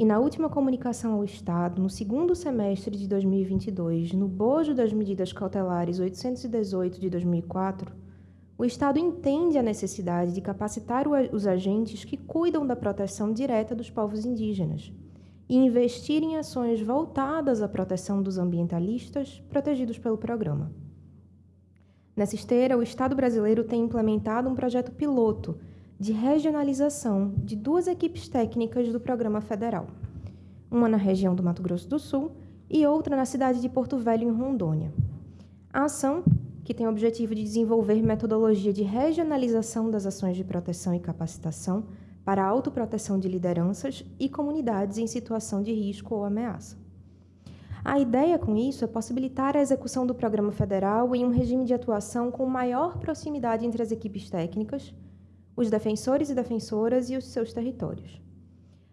e na última comunicação ao Estado, no segundo semestre de 2022, no bojo das medidas cautelares 818 de 2004, o Estado entende a necessidade de capacitar os agentes que cuidam da proteção direta dos povos indígenas e investir em ações voltadas à proteção dos ambientalistas protegidos pelo programa. Nessa esteira, o Estado brasileiro tem implementado um projeto piloto de regionalização de duas equipes técnicas do programa federal, uma na região do Mato Grosso do Sul e outra na cidade de Porto Velho, em Rondônia. A ação, que tem o objetivo de desenvolver metodologia de regionalização das ações de proteção e capacitação para a autoproteção de lideranças e comunidades em situação de risco ou ameaça. A ideia com isso é possibilitar a execução do programa federal em um regime de atuação com maior proximidade entre as equipes técnicas, os defensores e defensoras e os seus territórios.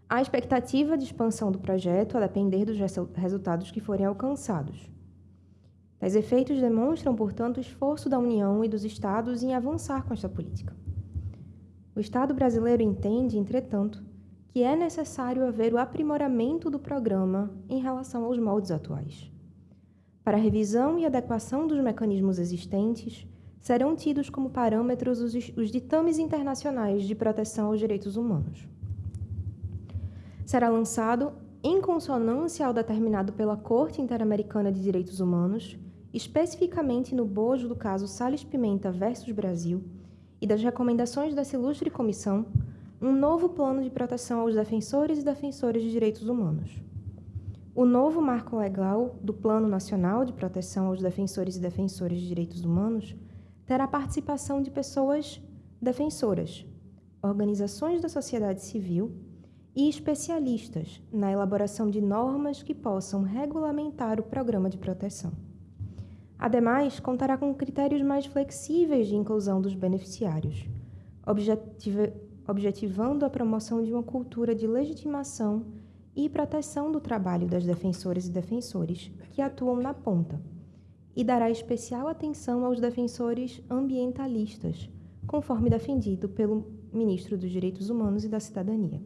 A expectativa de expansão do projeto a depender dos resultados que forem alcançados. Tais efeitos demonstram, portanto, o esforço da União e dos Estados em avançar com esta política. O Estado brasileiro entende, entretanto, que é necessário haver o aprimoramento do programa em relação aos moldes atuais. Para a revisão e adequação dos mecanismos existentes, serão tidos como parâmetros os, os ditames internacionais de proteção aos direitos humanos. Será lançado, em consonância ao determinado pela Corte Interamericana de Direitos Humanos, especificamente no bojo do caso Salles Pimenta versus Brasil e das recomendações dessa ilustre comissão, um novo plano de proteção aos defensores e defensoras de direitos humanos. O novo marco legal do Plano Nacional de Proteção aos Defensores e Defensoras de Direitos Humanos terá participação de pessoas defensoras, organizações da sociedade civil e especialistas na elaboração de normas que possam regulamentar o programa de proteção. Ademais, contará com critérios mais flexíveis de inclusão dos beneficiários, objetiva objetivando a promoção de uma cultura de legitimação e proteção do trabalho das defensoras e defensores que atuam na ponta, e dará especial atenção aos defensores ambientalistas, conforme defendido pelo Ministro dos Direitos Humanos e da Cidadania.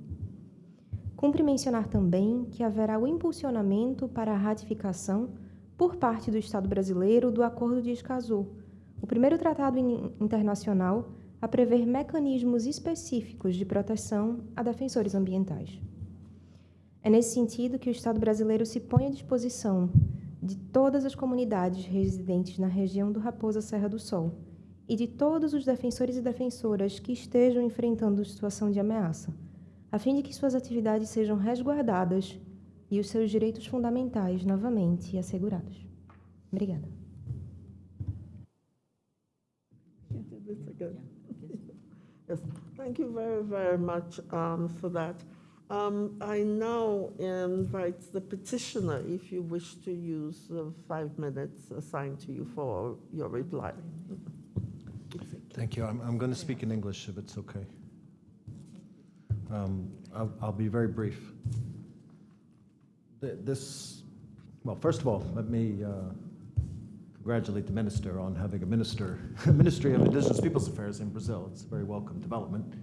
Cumpre mencionar também que haverá o impulsionamento para a ratificação, por parte do Estado brasileiro, do Acordo de Escazú, o primeiro tratado internacional a prever mecanismos específicos de proteção a defensores ambientais. É nesse sentido que o Estado brasileiro se põe à disposição de todas as comunidades residentes na região do Raposa Serra do Sol e de todos os defensores e defensoras que estejam enfrentando situação de ameaça, a fim de que suas atividades sejam resguardadas e os seus direitos fundamentais novamente assegurados. Obrigada. Thank you very, very much um, for that. Um, I now invite the petitioner, if you wish to use the five minutes assigned to you for your reply. Thank you. I'm, I'm going to speak in English if it's okay. Um, I'll, I'll be very brief. Th- This, well, first of all, let me uh, congratulate the minister on having a minister, Ministry of Indigenous Peoples Affairs in Brazil. It's a very welcome development.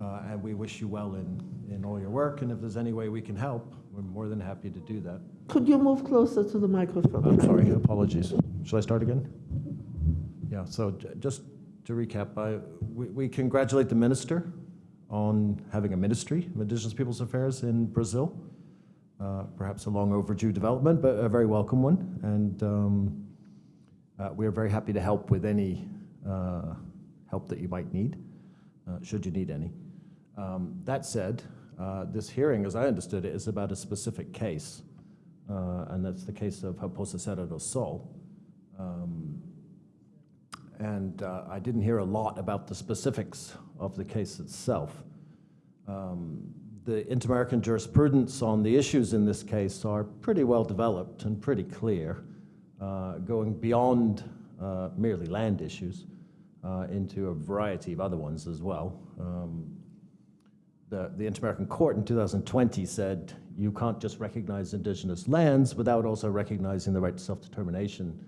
Uh, and we wish you well in, in all your work. And if there's any way we can help, we're more than happy to do that. Could you move closer to the microphone? I'm sorry, apologies. Should I start again? Yeah, so j- just to recap, I, we, we congratulate the minister on having a ministry of Indigenous Peoples Affairs in Brazil. Uh, perhaps a long overdue development, but a very welcome one. And um, uh, we are very happy to help with any uh, help that you might need, uh, should you need any. Um, that said, uh, this hearing, as I understood it, is about a specific case, uh, and that's the case of Raposa Serra do Sol. Um, and uh, I didn't hear a lot about the specifics of the case itself. Um, the inter-American jurisprudence on the issues in this case are pretty well developed and pretty clear, uh, going beyond uh, merely land issues uh, into a variety of other ones as well. Um, the, the Inter-American Court in 2020 said you can't just recognize indigenous lands without also recognizing the right to self-determination,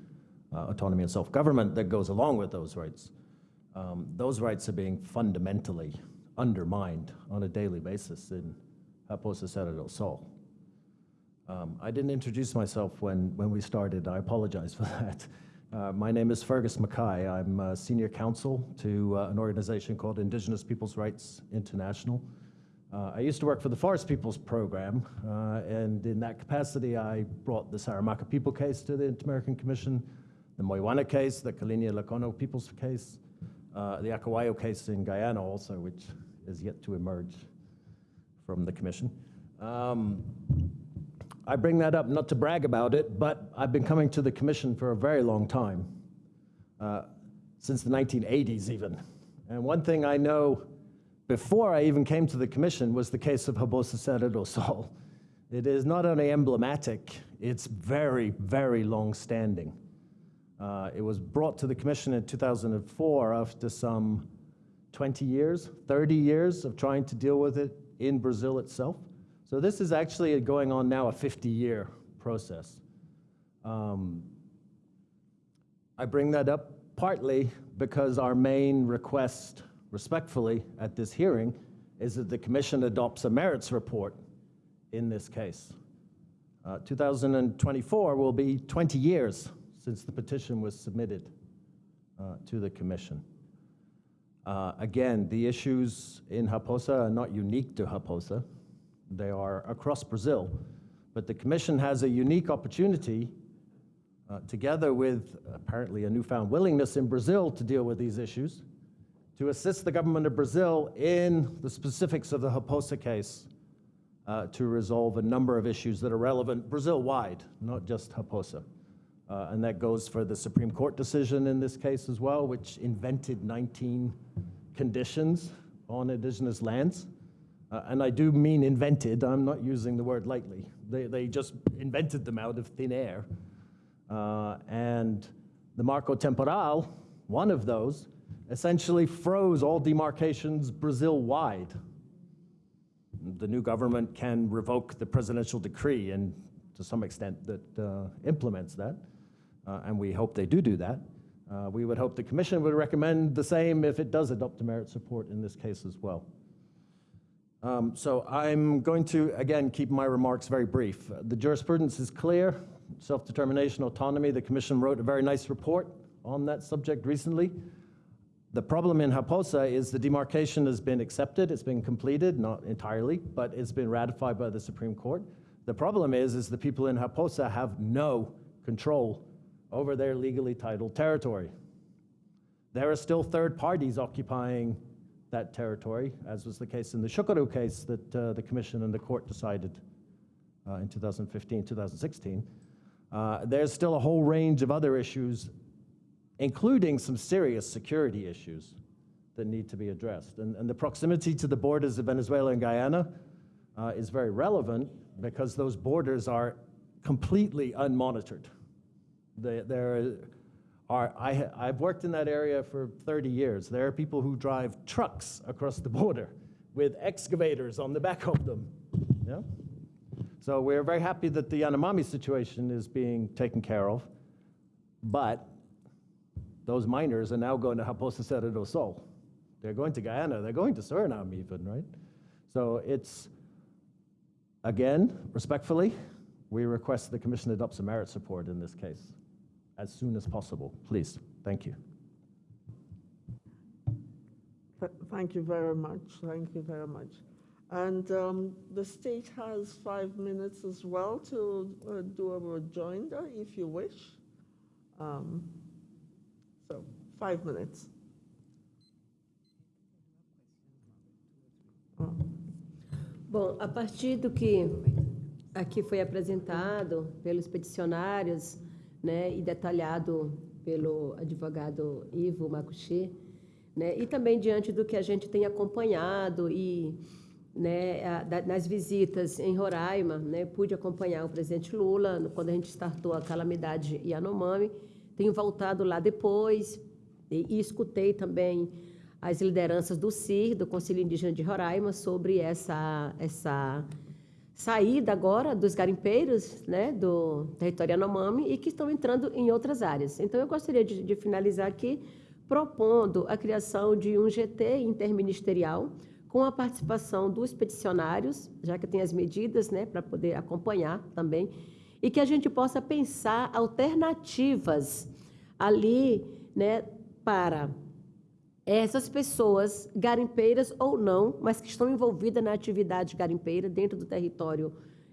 uh, autonomy, and self-government that goes along with those rights. um, those rights are being fundamentally undermined on a daily basis in Raposa Serra do Sol. Um, I didn't introduce myself when, when we started. I apologize for that. Uh, my name is Fergus Mackay. I'm senior counsel to uh, an organization called Indigenous Peoples' Rights International. Uh, I used to work for the Forest Peoples Program, uh, and in that capacity, I brought the Saramaka People case to the Inter-American Commission, the Moiwana case, the Kalinia Lakono Peoples case, uh, the Akawayo case in Guyana also, which is yet to emerge from the commission. Um, I bring that up not to brag about it, but I've been coming to the commission for a very long time, uh, since the 1980s even. And one thing I know before I even came to the commission was the case of Habosa Serra do Sol. It is not only emblematic, it's very, very long-standing. Uh, it was brought to the commission in 2004 after some 20 years, 30 years of trying to deal with it in Brazil itself. So this is actually going on now a 50-year process. Um, I bring that up partly because our main request, respectfully, at this hearing is that the commission adopts a merits report in this case. Uh, 2024 will be 20 years since the petition was submitted uh, to the commission. Uh, again, the issues in Raposa are not unique to Raposa. They are across Brazil. But the Commission has a unique opportunity, uh, together with apparently a newfound willingness in Brazil to deal with these issues, to assist the government of Brazil in the specifics of the Raposa case uh, to resolve a number of issues that are relevant Brazil-wide, not just Raposa. Uh, and that goes for the Supreme Court decision in this case as well, which invented 19 conditions on indigenous lands. Uh, and I do mean invented, I'm not using the word lightly. They, they just invented them out of thin air. Uh, and the Marco Temporal, one of those, essentially froze all demarcations Brazil-wide. The new government can revoke the presidential decree and to some extent that uh, implements that, uh, and we hope they do do that. Uh, we would hope the commission would recommend the same if it does adopt a merit support in this case as well. Um, so I'm going to, again, keep my remarks very brief. The jurisprudence is clear, self-determination, autonomy. The commission wrote a very nice report on that subject recently. The problem in Haposa is the demarcation has been accepted, it's been completed, not entirely, but it's been ratified by the Supreme Court. The problem is, is the people in Haposa have no control over their legally titled territory. There are still third parties occupying that territory, as was the case in the Shukuru case that uh, the commission and the court decided uh, in 2015, 2016. Uh, there's still a whole range of other issues, including some serious security issues that need to be addressed. And, and the proximity to the borders of Venezuela and Guyana uh, is very relevant because those borders are completely unmonitored. They, they're are, I, I've worked in that area for 30 years. There are people who drive trucks across the border with excavators on the back of them. Yeah? So we're very happy that the Yanomami situation is being taken care of, but those miners are now going to Serra do Sol. They're going to Guyana, they're going to Suriname even, right? So it's, again, respectfully, we request the commission adopt some merit support in this case as soon as possible, please. Thank you. Th- Thank you very much, thank you very much. And um, the state has five minutes as well to uh, do a rejoinder if you wish. Um, five minutes. Bom, a partir do que aqui foi apresentado pelos peticionários, né, e detalhado pelo advogado Ivo Macuxi, né, e também diante do que a gente tem acompanhado e né, a, da, nas visitas em Roraima, né, pude acompanhar o presidente Lula quando a gente startou a calamidade Yanomami, tenho voltado lá depois e, e escutei também as lideranças do CIR, do Conselho Indígena de Roraima, sobre essa essa saída agora dos garimpeiros né, do território Yanomami e que estão entrando em outras áreas. Então, eu gostaria de, de finalizar aqui propondo a criação de um GT interministerial com a participação dos peticionários, já que tem as medidas né, para poder acompanhar também, e que a gente possa pensar alternativas ali né, para essas pessoas, garimpeiras ou não, mas que estão envolvidas na atividade garimpeira dentro do território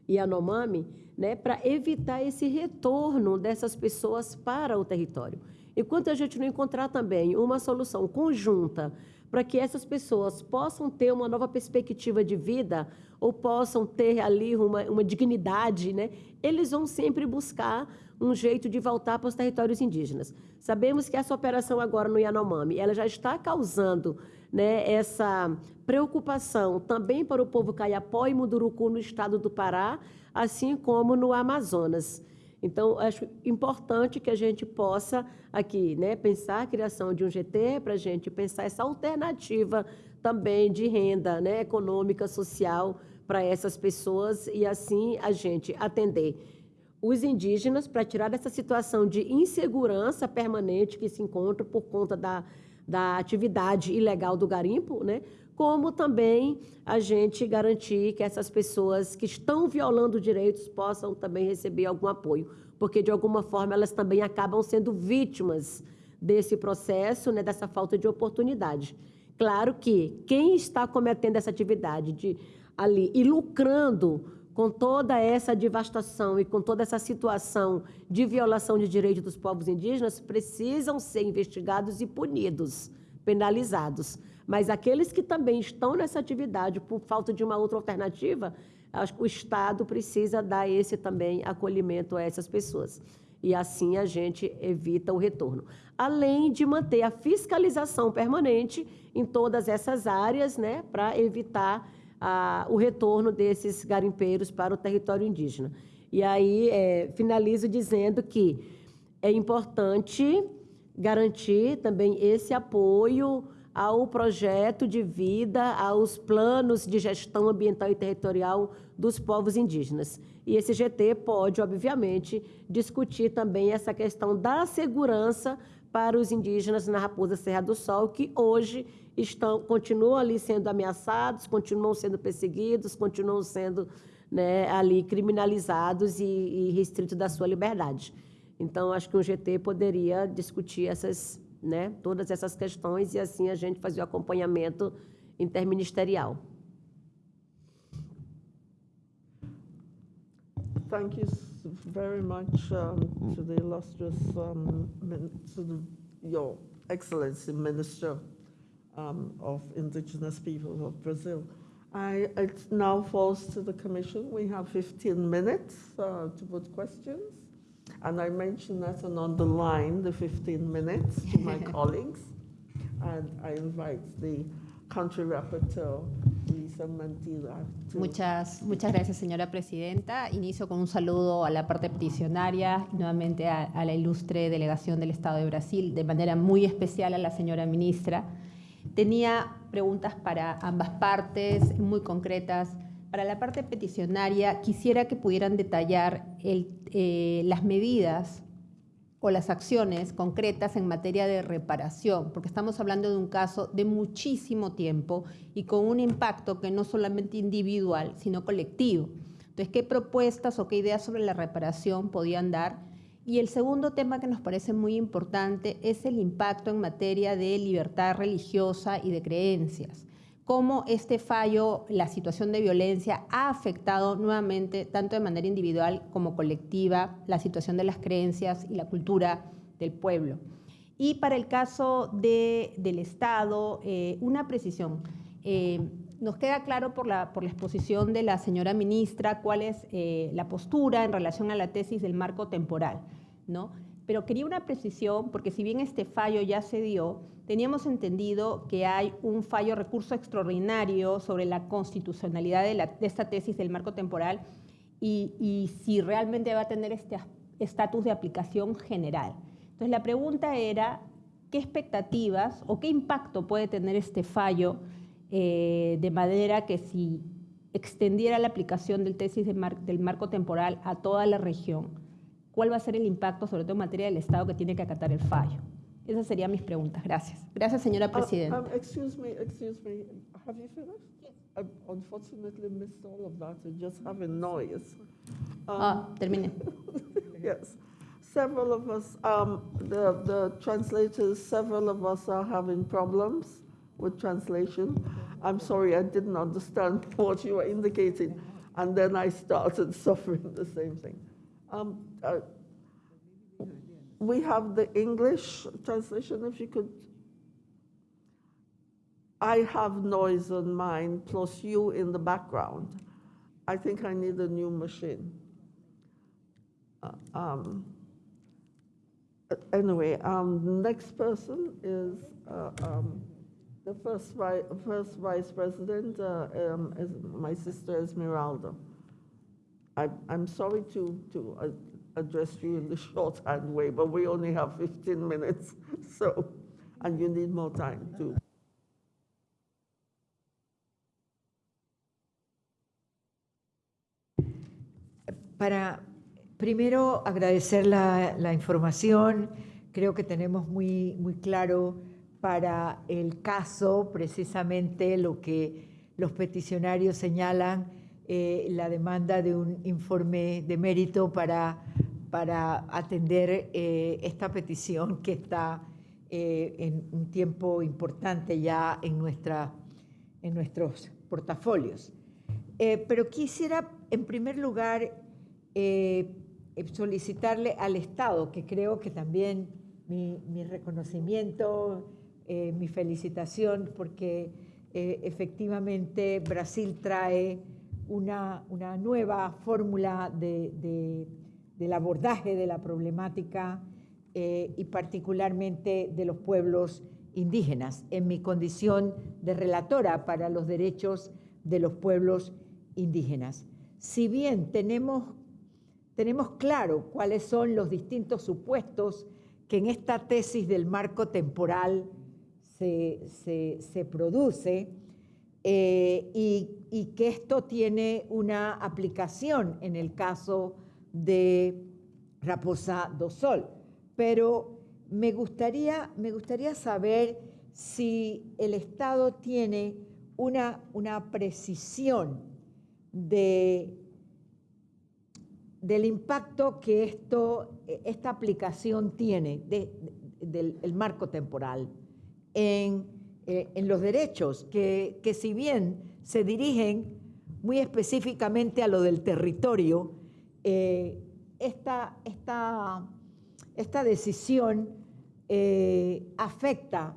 Yanomami, né, para evitar esse retorno dessas pessoas para o território. Enquanto a gente não encontrar também uma solução conjunta para que essas pessoas possam ter uma nova perspectiva de vida ou possam ter ali uma, uma dignidade, né, eles vão sempre buscar um jeito de voltar para os territórios indígenas. Sabemos que essa operação agora no Yanomami, ela já está causando né, essa preocupação também para o povo caiapó e munduruku no estado do Pará, assim como no Amazonas. Então, acho importante que a gente possa aqui né, pensar a criação de um GT para a gente pensar essa alternativa também de renda né, econômica, social para essas pessoas e assim a gente atender os indígenas para tirar dessa situação de insegurança permanente que se encontra por conta da, da atividade ilegal do garimpo, né? como também a gente garantir que essas pessoas que estão violando direitos possam também receber algum apoio, porque de alguma forma elas também acabam sendo vítimas desse processo, né, dessa falta de oportunidade. Claro que quem está cometendo essa atividade de ali e lucrando com toda essa devastação e com toda essa situação de violação de direitos dos povos indígenas precisam ser investigados e punidos, penalizados. Mas aqueles que também estão nessa atividade por falta de uma outra alternativa, acho que o Estado precisa dar esse também acolhimento a essas pessoas. E assim a gente evita o retorno. Além de manter a fiscalização permanente em todas essas áreas, né, para evitar a, o retorno desses garimpeiros para o território indígena. E aí é, finalizo dizendo que é importante garantir também esse apoio ao projeto de vida, aos planos de gestão ambiental e territorial dos povos indígenas. E esse GT pode, obviamente, discutir também essa questão da segurança para os indígenas na Raposa Serra do Sol, que hoje estão, continuam ali sendo ameaçados, continuam sendo perseguidos, continuam sendo né, ali criminalizados e, e restritos da sua liberdade. Então, acho que um GT poderia discutir essas né, todas essas questões e assim a gente fazer o acompanhamento interministerial. Thank you very much um, to the illustrious, um, to the, your Excellency Minister um, of Indigenous People of Brazil. I, it now falls to the Commission. We have 15 minutes uh, to put questions. And I mentioned that and underline the 15 minutes to my colleagues. And I invite the country rapporteur. Muchas, muchas gracias, señora presidenta. Inicio con un saludo a la parte peticionaria y nuevamente a, a la ilustre delegación del Estado de Brasil, de manera muy especial a la señora ministra. Tenía preguntas para ambas partes, muy concretas. Para la parte peticionaria, quisiera que pudieran detallar eh, las medidas o las acciones concretas en materia de reparación, porque estamos hablando de un caso de muchísimo tiempo y con un impacto que no solamente individual, sino colectivo. Entonces, ¿qué propuestas o qué ideas sobre la reparación podían dar? Y el segundo tema que nos parece muy importante es el impacto en materia de libertad religiosa y de creencias cómo este fallo, la situación de violencia, ha afectado nuevamente, tanto de manera individual como colectiva, la situación de las creencias y la cultura del pueblo. Y para el caso de, del Estado, eh, una precisión. Eh, nos queda claro por la, por la exposición de la señora ministra cuál es eh, la postura en relación a la tesis del marco temporal, ¿no? Pero quería una precisión, porque si bien este fallo ya se dio, teníamos entendido que hay un fallo recurso extraordinario sobre la constitucionalidad de, esta tesis del marco temporal y, si realmente va a tener este estatus de aplicación general. Entonces la pregunta era, ¿qué expectativas o qué impacto puede tener este fallo eh, de manera que si extendiera la aplicación del tesis del marco temporal a toda la región, cuál va a ser el impacto, sobre todo en materia del Estado, que tiene que acatar el fallo. Esas serían mis preguntas. Gracias. Gracias, señora Uh, um, Excuse me, excuse me, have you finished? I unfortunately missed all of that, it's just having noise. Um, Ah, terminé. Yes. Several of us, um, the, the translators, several of us are having problems with translation. I'm sorry, I didn't understand what you were indicating, and then I started suffering the same thing. Um, uh, we have the English translation, if you could. I have noise on mine, plus you in the background. I think I need a new machine. Uh, um, uh, Anyway, um, next person is uh, um, the first vi- first vice president, uh, um, is my sister Esmeralda. I- I'm sorry to to uh, address you in the shorthand way, but we only have 15 minutes, so, and you need more time too. Para primero agradecer la, la información, creo que tenemos muy, muy claro para el caso precisamente lo que los peticionarios señalan, eh, la demanda de un informe de mérito para, para atender eh, esta petición que está eh, en un tiempo importante ya en, en nuestros portafolios. Eh, pero quisiera, en primer lugar, solicitarle al Estado, que creo que también mi, mi reconocimiento, mi felicitación, porque efectivamente Brasil trae una, una nueva fórmula de- del abordaje de la problemática eh, y particularmente de los pueblos indígenas, en mi condición de relatora para los derechos de los pueblos indígenas. Si bien tenemos tenemos claro cuáles son los distintos supuestos que en esta tesis del marco temporal se, se- produce eh, y, y que esto tiene una aplicación en el caso de Raposa do Sol. Pero me gustaría, me gustaría saber si el Estado tiene una, una precisión de del impacto que esto, esta aplicación tiene de- de- del el marco temporal en, eh, en los derechos, que, que si bien se dirigen muy específicamente a lo del territorio, eh, esta, decisión eh, afecta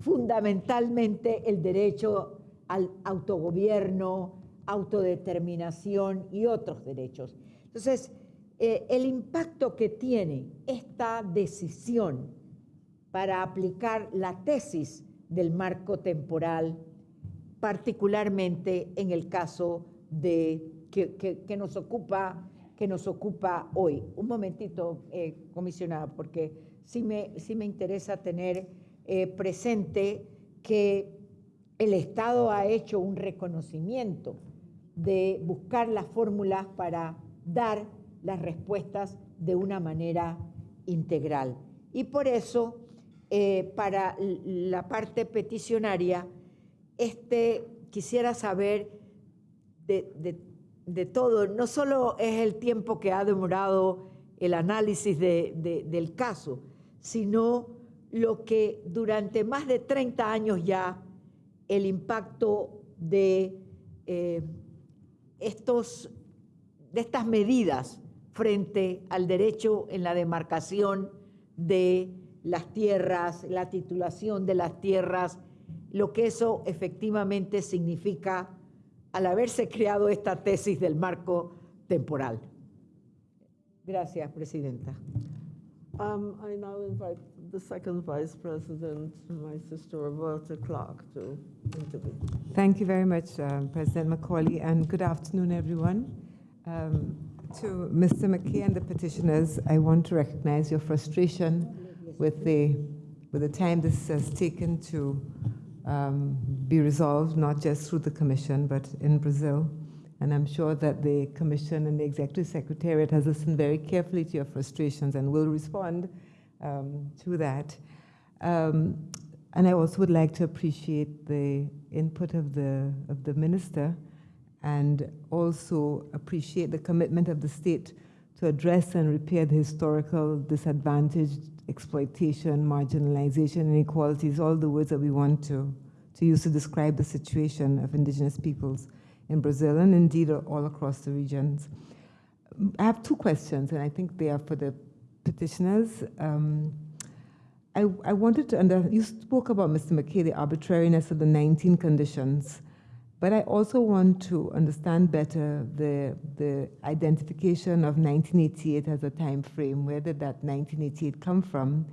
fundamentalmente el derecho al autogobierno, autodeterminación y otros derechos. Entonces, eh, el impacto que tiene esta decisión para aplicar la tesis del marco temporal, particularmente en el caso de, que nos, ocupa, que nos ocupa hoy. Un momentito, eh, comisionada, porque sí me, sí me interesa tener eh, presente que el Estado ha hecho un reconocimiento de buscar las fórmulas para dar las respuestas de una manera integral. Y por eso, eh, para la parte peticionaria, este, quisiera saber de- de todo, no solo es el tiempo que ha demorado el análisis de- de- del caso, sino lo que durante más de 30 años ya el impacto de eh, estos, de estas medidas frente al derecho en la demarcación de las tierras, la titulación de las tierras, lo que eso efectivamente significa al haberse creado esta tesis del marco temporal. Gracias, Presidenta. Um, I now invite the second vice president, my sister Roberta Clark, to intervene. Thank you very much, um, President Macaulay, and good afternoon, everyone. Um, To Mr. McKay and the petitioners, I want to recognize your frustration with the, with the time this has taken to um, be resolved, not just through the commission, but in Brazil. And I'm sure that the commission and the executive secretariat has listened very carefully to your frustrations and will respond um, to that. Um, and I also would like to appreciate the input of the, of the minister and also appreciate the commitment of the state to address and repair the historical disadvantage, exploitation, marginalization, inequalities, all the words that we want to, to use to describe the situation of indigenous peoples in Brazil and indeed all across the regions. I have two questions, and I think they are for the petitioners. Um, I, I wanted to under, you spoke about, Mr. McKay, the arbitrariness of the 19 conditions, but I also want to understand better the, the identification of 1988 as a time frame. Where did that 1988 come from?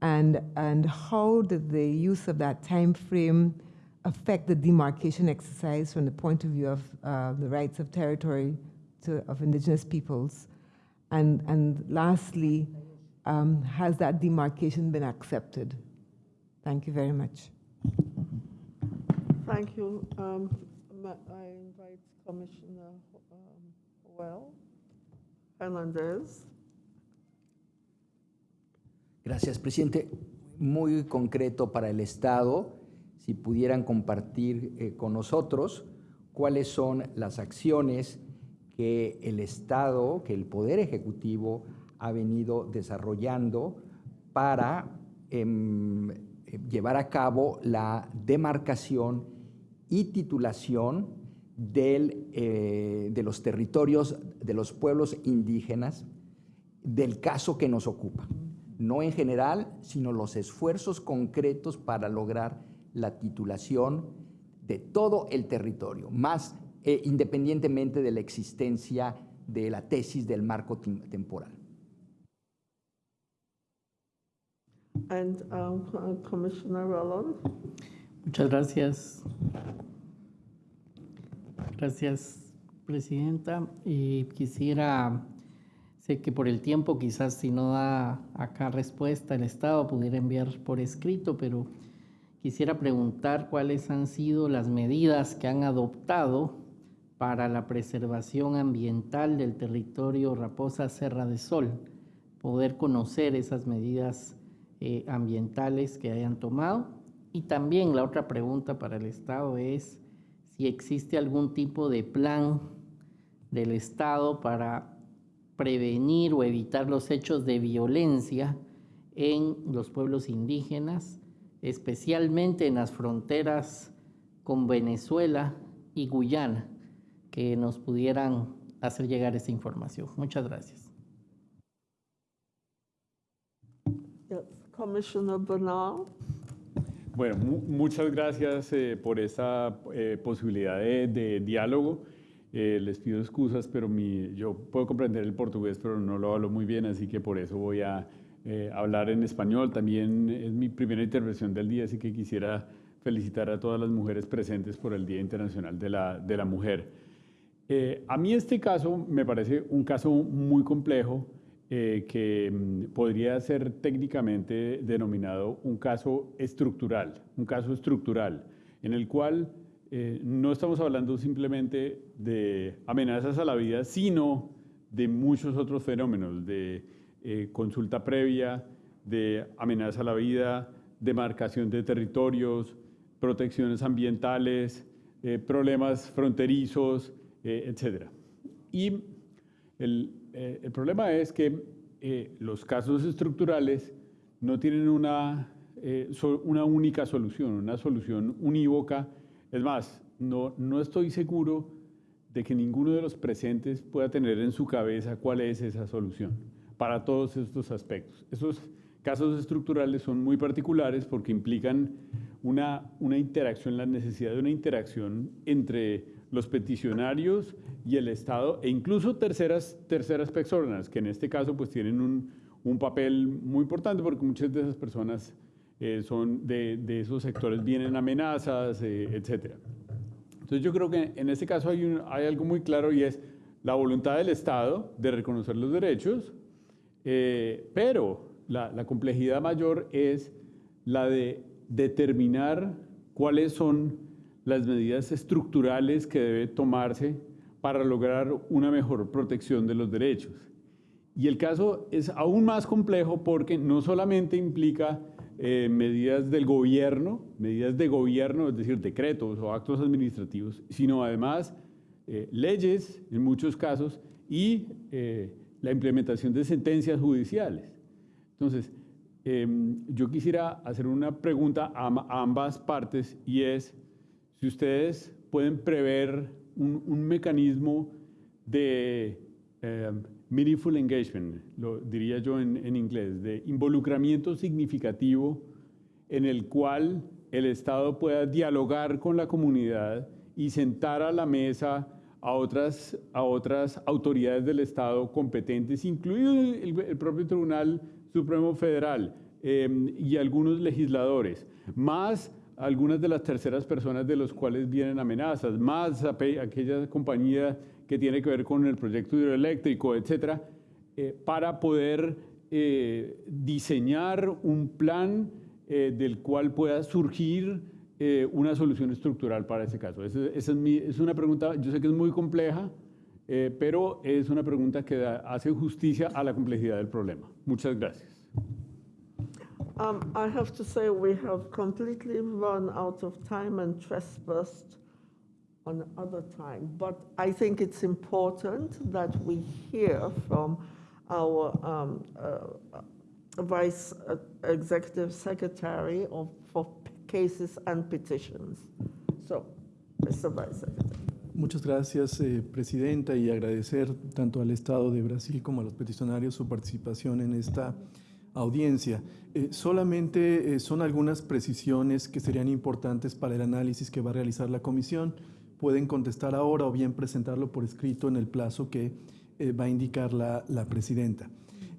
And, and how did the use of that time frame affect the demarcation exercise from the point of view of uh, the rights of territory to, of indigenous peoples? And, and lastly, um, has that demarcation been accepted? Thank you very much. Thank you. Um, I invite Commissioner um, Well Hernandez. Gracias, presidente. Muy concreto para el Estado, si pudieran compartir eh, con nosotros cuáles son las acciones que el Estado, que el Poder Ejecutivo ha venido desarrollando para em, llevar a cabo la demarcación y titulación del, eh, de los territorios de los pueblos indígenas del caso que nos ocupa. No en general, sino los esfuerzos concretos para lograr la titulación de todo el territorio, más eh, independientemente de la existencia de la tesis del marco temporal. And um, uh, Commissioner Rowland. Muchas gracias. Gracias, Presidenta. Y quisiera, que por el tiempo quizás si no da acá respuesta el Estado pudiera enviar por escrito, pero quisiera preguntar cuáles han sido las medidas que han adoptado para la preservación ambiental del territorio Raposa Serra de Sol, poder conocer esas medidas eh, ambientales que hayan tomado. Y también la otra pregunta para el Estado es si existe algún tipo de plan del Estado para prevenir o evitar los hechos de violencia en los pueblos indígenas, especialmente en las fronteras con Venezuela y Guyana, que nos pudieran hacer llegar esa información. Muchas gracias. Yes, Commissioner Bernal. Bueno, mu muchas gracias eh, por esta eh, posibilidad de, de diálogo. Eh, les pido excusas, pero mi, yo puedo comprender el portugués, pero no lo hablo muy bien, así que por eso voy a eh, hablar en español. También es mi primera intervención del día, así que quisiera felicitar a todas las mujeres presentes por el Día Internacional de la, de la Mujer. Eh, a mí este caso me parece un caso muy complejo eh, que mm, podría ser técnicamente denominado un caso estructural, un caso estructural, en el cual eh, no estamos hablando simplemente de amenazas a la vida, sino de muchos otros fenómenos, de eh, consulta previa, de amenaza a la vida, demarcación de territorios, protecciones ambientales, eh, problemas fronterizos, etc. Y el, problema es que los casos estructurales no tienen una, una única solución, una solución unívoca. Es más, no, no estoy seguro de que ninguno de los presentes pueda tener en su cabeza cuál es esa solución para todos estos aspectos. Esos casos estructurales son muy particulares porque implican una, una interacción, la necesidad de una interacción entre los peticionarios y el Estado e incluso terceras, terceras personas, que en este caso pues tienen un, un papel muy importante porque muchas de esas personas eh, son de, de, esos sectores vienen amenazas, eh, etc. Entonces yo creo que en este caso hay, un, hay algo muy claro y es la voluntad del Estado de reconocer los derechos, eh, pero la, la complejidad mayor es la de determinar cuáles son las medidas estructurales que debe tomarse para lograr una mejor protección de los derechos. Y el caso es aún más complejo porque no solamente implica eh, medidas del gobierno, medidas de gobierno, es decir, decretos o actos administrativos, sino además eh, leyes en muchos casos y eh, la implementación de sentencias judiciales. Entonces, em, yo quisiera hacer una pregunta a, ambas partes y es si ustedes pueden prever un, un mecanismo de em, meaningful engagement, lo diría yo en, en, inglés, de involucramiento significativo en el cual el Estado pueda dialogar con la comunidad y sentar a la mesa a otras, a otras autoridades del Estado competentes, incluido el, el propio Tribunal Supremo Federal eh, y algunos legisladores, más algunas de las terceras personas de los cuales vienen amenazas, más aquella compañía que tiene que ver con el proyecto hidroeléctrico, etcétera, eh, para poder eh, diseñar un plan eh, del cual pueda surgir eh, una solución estructural para ese caso. Esa, esa es, mi, es, una pregunta, yo sé que es muy compleja, eh, pero es una pregunta que da, hace justicia a la complejidad del problema. Muchas gracias. Um, I have to say we have completely run out of time and trespassed on other time. But I think it's important that we hear from our um, uh, Vice uh, Executive Secretary of, for cases and petitions. So, Mr. Vice Secretary. Muchas gracias, eh, Presidenta, y agradecer tanto al Estado de Brasil como a los peticionarios su participación en esta audiencia. Eh, solamente eh, son algunas precisiones que serían importantes para el análisis que va a realizar la Comisión. Pueden contestar ahora o bien presentarlo por escrito en el plazo que eh, va a indicar la, Presidenta.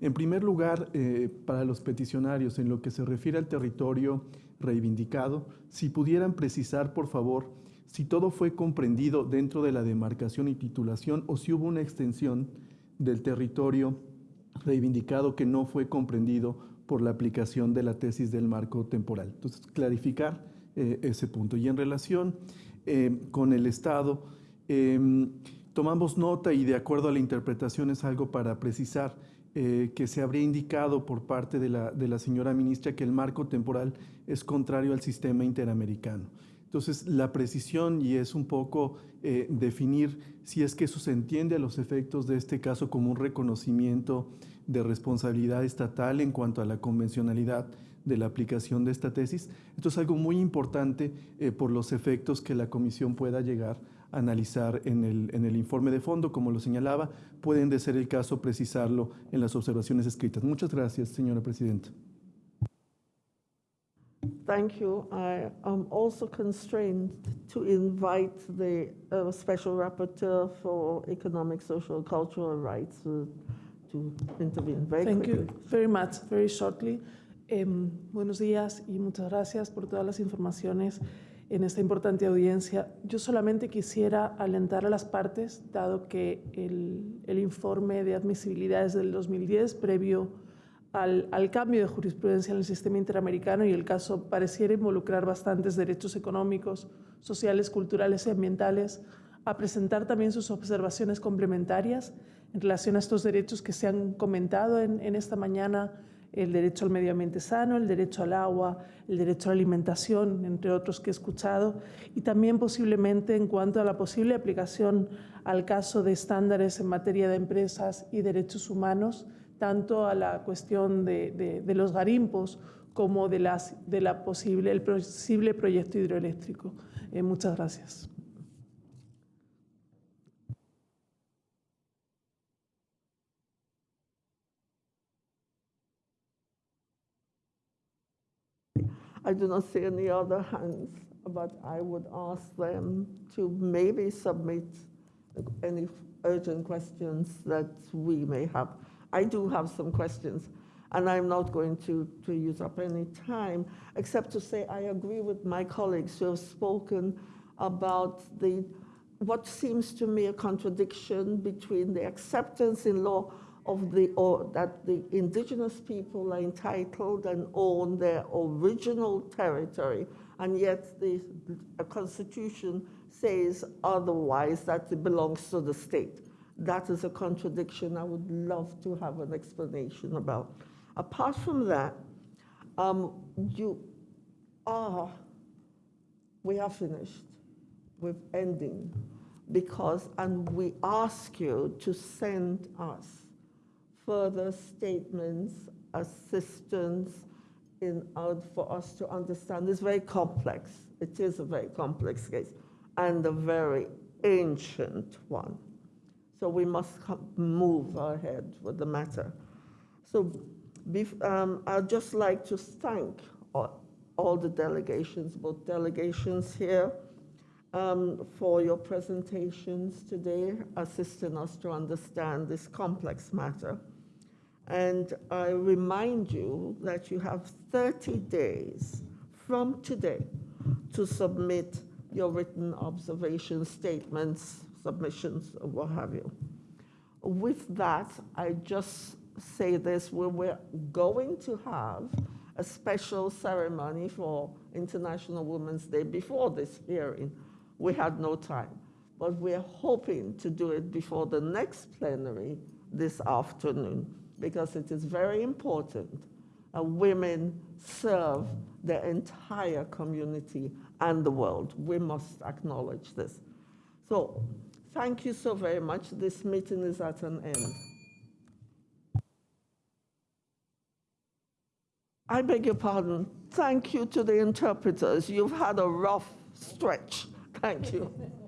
En primer lugar, eh, para los peticionarios, en lo que se refiere al territorio reivindicado, si pudieran precisar, por favor, si todo fue comprendido dentro de la demarcación y titulación o si hubo una extensión del territorio reivindicado que no fue comprendido por la aplicación de la tesis del marco temporal. Entonces, clarificar eh, ese punto. Y en relación eh, con el Estado, eh, tomamos nota y de acuerdo a la interpretación es algo para precisar eh, que se habría indicado por parte de la, de la señora ministra que el marco temporal es contrario al sistema interamericano. Entonces, la precisión y es un poco eh, definir si es que eso se entiende a los efectos de este caso como un reconocimiento de responsabilidad estatal en cuanto a la convencionalidad de la aplicación de esta tesis. Esto es algo muy importante eh, por los efectos que la comisión pueda llegar a analizar en el, en el informe de fondo, como lo señalaba, pueden de ser el caso precisarlo en las observaciones escritas. Muchas gracias, señora presidenta. Thank you. I am also constrained to invite the uh, Special Rapporteur for Economic, Social, Cultural Rights uh, to intervene very Thank quickly. you very much, very shortly. Um, buenos días y muchas gracias por todas las informaciones en esta importante audiencia. Yo solamente quisiera alentar a las partes, dado que el, el informe de admisibilidad es del 2010, previo al, al, cambio de jurisprudencia en el sistema interamericano y el caso pareciera involucrar bastantes derechos económicos, sociales, culturales y ambientales, a presentar también sus observaciones complementarias en relación a estos derechos que se han comentado en, en esta mañana, el derecho al medio ambiente sano, el derecho al agua, el derecho a la alimentación, entre otros que he escuchado, y también posiblemente en cuanto a la posible aplicación al caso de estándares en materia de empresas y derechos humanos, tanto a la cuestión de, los garimpos como de la posible, el posible proyecto hidroeléctrico. Eh, muchas gracias. I do not see any other hands, but I would ask them to maybe submit any urgent questions that we may have. I do have some questions, and I'm not going to, to use up any time, except to say I agree with my colleagues who have spoken about the what seems to me a contradiction between the acceptance in law of the or that the indigenous people are entitled and own their original territory, and yet the, constitution says otherwise that it belongs to the state. That is a contradiction I would love to have an explanation about. Apart from that, Um, you are, we are finished with ending because, and we ask you to send us further statements, assistance in order for us to understand. It's very complex. It is a very complex case and a very ancient one. So we must move ahead with the matter. So um, I'd just like to thank all, all the delegations, both delegations here, um, for your presentations today, assisting us to understand this complex matter. And I remind you that you have 30 days from today to submit your written observations, statements, submissions, or what have you. With that, I just say this, we we're going to have a special ceremony for International Women's Day before this hearing. We had no time, but we're hoping to do it before the next plenary this afternoon because it is very important. Uh, women serve the entire community and the world. We must acknowledge this. So thank you so very much. This meeting is at an end. I beg your pardon. Thank you to the interpreters. You've had a rough stretch. Thank you.